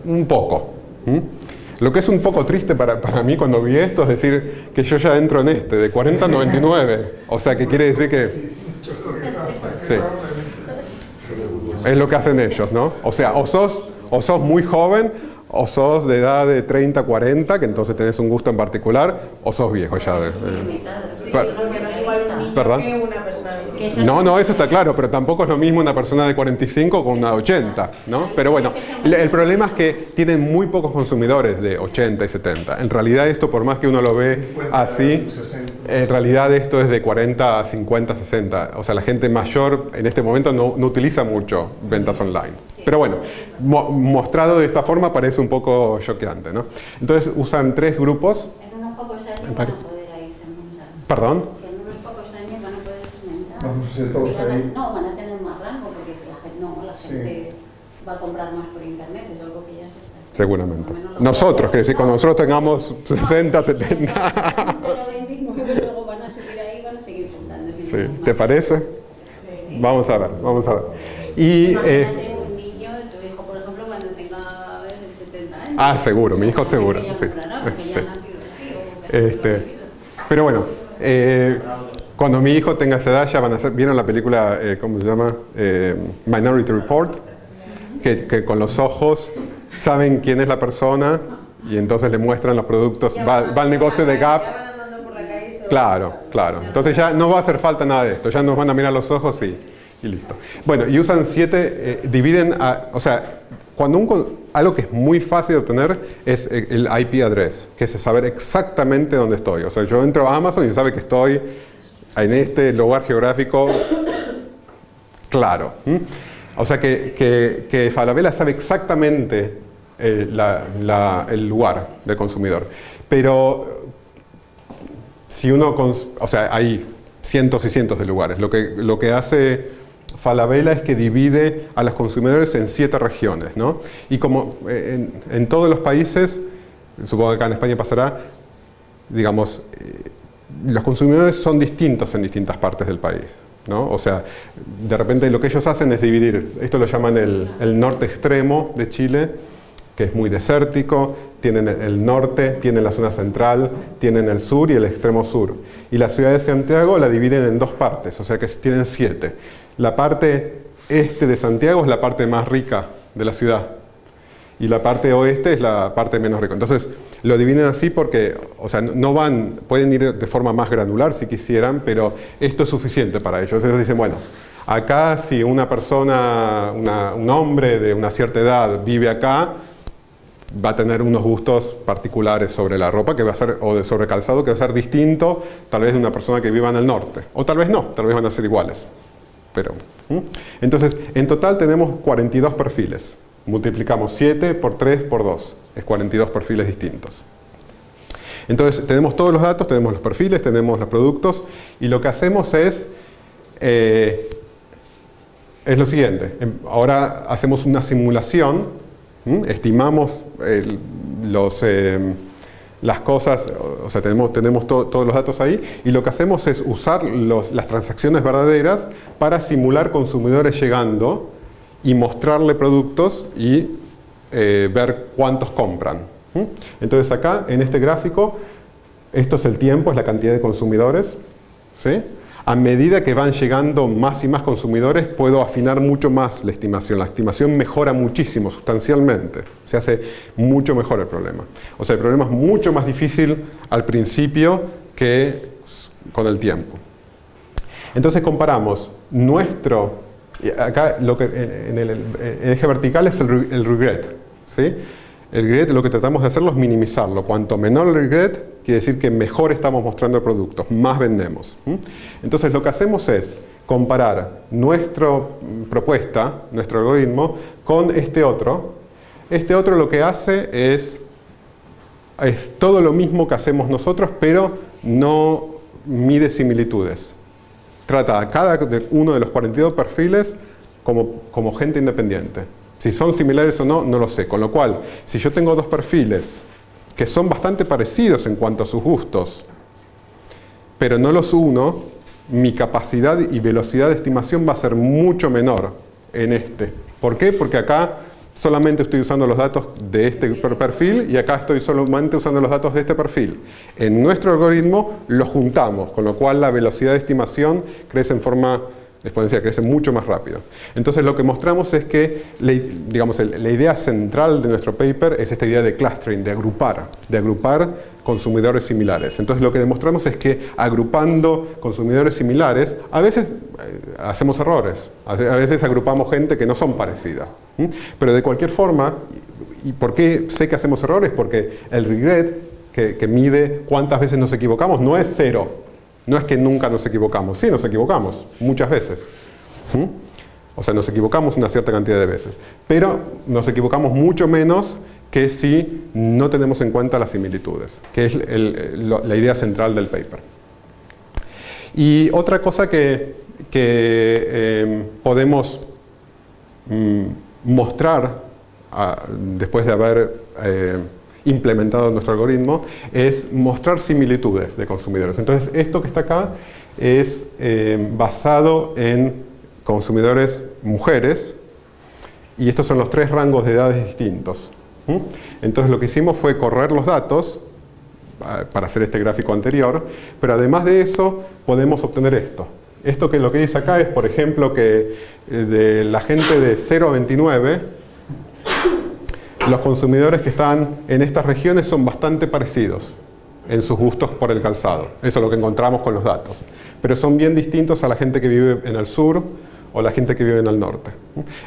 un poco. Lo que es un poco triste para, para, mí cuando vi esto es decir que yo ya entro en este, de 40 a 99. O sea, que quiere decir que... Sí. Es lo que hacen ellos, ¿no? O sea, o sos, o sos muy joven, o sos de edad de 30, 40, que entonces tenés un gusto en particular, o sos viejo ya. De, ¿Perdón? No, no, eso está claro, pero tampoco es lo mismo una persona de 45 con una de 80, ¿no? Pero bueno, el problema es que tienen muy pocos consumidores de 80 y 70. En realidad esto, por más que uno lo ve así, en realidad esto es de 40 a 50, 60. O sea, la gente mayor en este momento no, no utiliza mucho ventas online. Pero bueno, mostrado de esta forma parece un poco choqueante, ¿no? Entonces usan tres grupos. En unos pocos años van a poder ahí ¿Perdón? Vamos a ser todos ahí. No, van a tener más rango porque la gente, no, la gente va a comprar más por internet, es algo que ya se está. Seguramente. Nosotros, que decir, cuando nosotros tengamos 60, 70. luego van a subir ahí y van a seguir juntando. Sí. ¿Te parece? Vamos a ver, vamos a ver. Y, eh, un niño, tu hijo, por ejemplo, cuando tenga 70 años. Ah, seguro, mi hijo seguro. Sí. sí. Este, pero bueno, eh, cuando mi hijo tenga esa edad ya van a ser, ¿vieron la película, eh, cómo se llama? Eh, Minority Report, que, con los ojos saben quién es la persona y entonces le muestran los productos, va, al negocio de Gap. Claro, claro. Entonces ya no va a hacer falta nada de esto, ya nos van a mirar los ojos y, y listo. Bueno, y usan siete, eh, dividen, a, o sea, cuando un, algo que es muy fácil de obtener es el IP address, que es saber exactamente dónde estoy. O sea, yo entro a Amazon y sabe que estoy en este lugar geográfico claro. O sea que, que, Falabella sabe exactamente eh, el lugar del consumidor. Pero si uno, o sea, hay cientos y cientos de lugares. Lo que, lo que hace Falabella es que divide a los consumidores en siete regiones. ¿no? Y como eh, en, todos los países, supongo que acá en España pasará, digamos, eh, los consumidores son distintos en distintas partes del país. ¿no? O sea, de repente lo que ellos hacen es dividir, esto lo llaman el, norte extremo de Chile, que es muy desértico, tienen el norte, tienen la zona central, tienen el sur y el extremo sur. Y la ciudad de Santiago la dividen en dos partes, o sea que tienen siete. La parte este de Santiago es la parte más rica de la ciudad y la parte oeste es la parte menos rica. Entonces, lo dividen así porque, o sea, no van, pueden ir de forma más granular si quisieran, pero esto es suficiente para ellos. Ellos dicen, bueno, acá si una persona, un hombre de una cierta edad vive acá, va a tener unos gustos particulares sobre la ropa que va a ser, o sobre calzado que va a ser distinto tal vez de una persona que viva en el norte. O tal vez no, tal vez van a ser iguales. Pero, Entonces, en total tenemos 42 perfiles. Multiplicamos 7 por 3 por 2 es 42 perfiles distintos. Entonces tenemos todos los datos, tenemos los perfiles, tenemos los productos y lo que hacemos es, eh, es lo siguiente, em, ahora hacemos una simulación, estimamos los, eh, las cosas, o sea tenemos, tenemos todos los datos ahí y lo que hacemos es usar las transacciones verdaderas para simular consumidores llegando y mostrarle productos y eh, ver cuántos compran. Entonces acá, en este gráfico, esto es el tiempo, es la cantidad de consumidores. ¿sí? A medida que van llegando más y más consumidores, puedo afinar mucho más la estimación. La estimación mejora muchísimo, sustancialmente. Se hace mucho mejor el problema. O sea, el problema es mucho más difícil al principio que con el tiempo. Entonces comparamos nuestro, acá lo que en el, eje vertical es el regret, ¿sí? El regret lo que tratamos de hacerlo es minimizarlo. Cuanto menor el regret, quiere decir que mejor estamos mostrando el producto, más vendemos. Entonces lo que hacemos es comparar nuestra propuesta, nuestro algoritmo, con este otro. Este otro lo que hace es, es todo lo mismo que hacemos nosotros, pero no mide similitudes. Trata a cada uno de los 42 perfiles como, como gente independiente. Si son similares o no, no lo sé. Con lo cual, si yo tengo dos perfiles que son bastante parecidos en cuanto a sus gustos, pero no los uno, mi capacidad y velocidad de estimación va a ser mucho menor en este. ¿Por qué? Porque acá solamente estoy usando los datos de este perfil y acá estoy solamente usando los datos de este perfil. En nuestro algoritmo los juntamos, con lo cual la velocidad de estimación crece en forma exponencial, crece mucho más rápido. Entonces lo que mostramos es que digamos, la idea central de nuestro paper es esta idea de clustering, de agrupar, de agrupar consumidores similares. Entonces lo que demostramos es que agrupando consumidores similares, a veces eh, hacemos errores, a veces agrupamos gente que no son parecidas. Pero de cualquier forma, ¿y por qué sé que hacemos errores? Porque el regret, que mide cuántas veces nos equivocamos, no es cero, no es que nunca nos equivocamos, sí nos equivocamos, muchas veces. O sea, nos equivocamos una cierta cantidad de veces, pero nos equivocamos mucho menos que si no tenemos en cuenta las similitudes, que es la idea central del paper. Y otra cosa que, em, podemos mm, mostrar ah, después de haber eh, implementado nuestro algoritmo es mostrar similitudes de consumidores. Entonces esto que está acá es eh, basado en consumidores mujeres y estos son los tres rangos de edades distintos. Entonces lo que hicimos fue correr los datos ah, para hacer este gráfico anterior, pero además de eso podemos obtener esto. Esto que lo que dice acá es, por ejemplo, que eh, de la gente de 0 a 29 los consumidores que están en estas regiones son bastante parecidos en sus gustos por el calzado. Eso es lo que encontramos con los datos. Pero son bien distintos a la gente que vive en el sur o la gente que vive en el norte.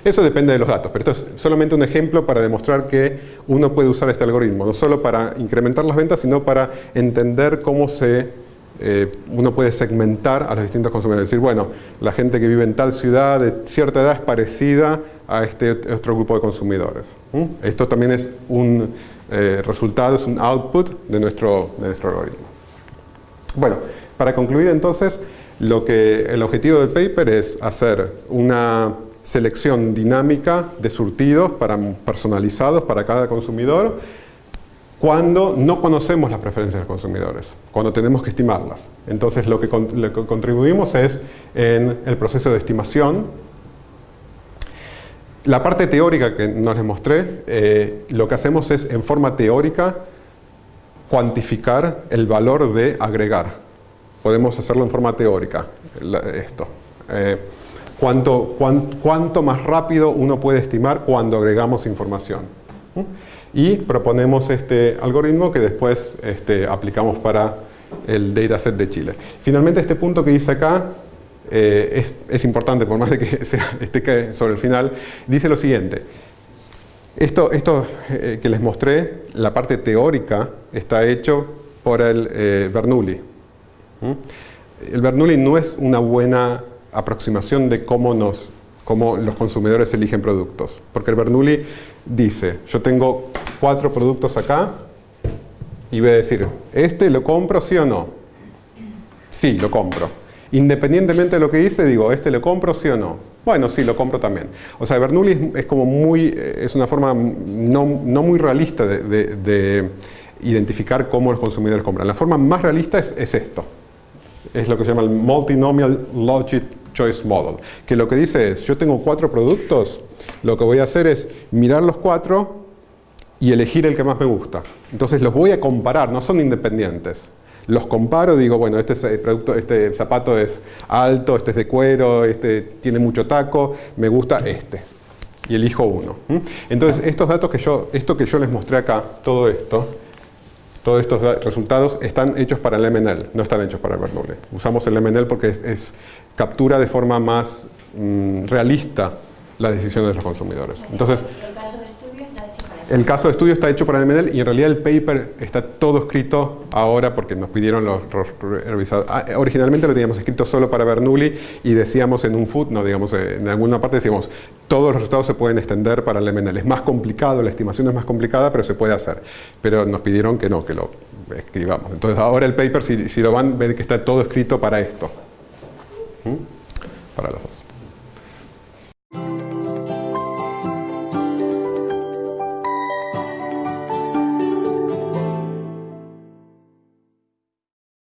Eso depende de los datos, pero esto es solamente un ejemplo para demostrar que uno puede usar este algoritmo, no solo para incrementar las ventas, sino para entender cómo se eh, uno puede segmentar a los distintos consumidores. Decir, bueno, la gente que vive en tal ciudad de cierta edad es parecida a este otro grupo de consumidores. Esto también es un eh, resultado, es un output de nuestro, de nuestro algoritmo. Bueno, para concluir entonces, lo que, el objetivo del paper es hacer una selección dinámica de surtidos para, personalizados para cada consumidor cuando no conocemos las preferencias de los consumidores, cuando tenemos que estimarlas. Entonces lo que, contribuimos es en el proceso de estimación. La parte teórica que no les mostré, eh, lo que hacemos es en forma teórica cuantificar el valor de agregar. Podemos hacerlo en forma teórica, esto. Eh, cuánto, cuánto más rápido uno puede estimar cuando agregamos información y proponemos este algoritmo que después este, aplicamos para el dataset de Chile. Finalmente este punto que dice acá eh, es, importante, por más de que esté sobre el final, dice lo siguiente. Esto, esto eh, que les mostré, la parte teórica, está hecho por el eh, Bernoulli. El Bernoulli no es una buena aproximación de cómo, nos, cómo los consumidores eligen productos, porque el Bernoulli dice, yo tengo cuatro productos acá y voy a decir, ¿este lo compro sí o no? Sí, lo compro. Independientemente de lo que dice, digo, ¿este lo compro sí o no? Bueno, sí, lo compro también. O sea, Bernoulli es, como muy, es una forma no, muy realista de, identificar cómo los consumidores compran. La forma más realista es, es esto. Es lo que se llama el Multinomial Logic Choice Model. Que lo que dice es, yo tengo cuatro productos, lo que voy a hacer es mirar los cuatro y elegir el que más me gusta. Entonces los voy a comparar, no son independientes. Los comparo, digo, bueno, este, producto, este zapato es alto, este es de cuero, este tiene mucho taco, me gusta este. Y elijo uno. Entonces, estos datos que yo, esto que yo les mostré acá, todo esto, todos estos resultados están hechos para el MNL, no están hechos para el Bernoulli. Usamos el MNL porque es, captura de forma más mm, realista las decisiones de los consumidores. Entonces, el caso de estudio está hecho para El MNL y en realidad el paper está todo escrito ahora porque nos pidieron los, revisados. Ah, originalmente lo teníamos escrito solo para Bernoulli y decíamos en un foot, no digamos en alguna parte decíamos todos los resultados se pueden extender para el MNL. Es más complicado, la estimación es más complicada, pero se puede hacer. Pero nos pidieron que no, que lo escribamos. Entonces ahora el paper, si, si lo van, ven que está todo escrito para esto. Para los dos.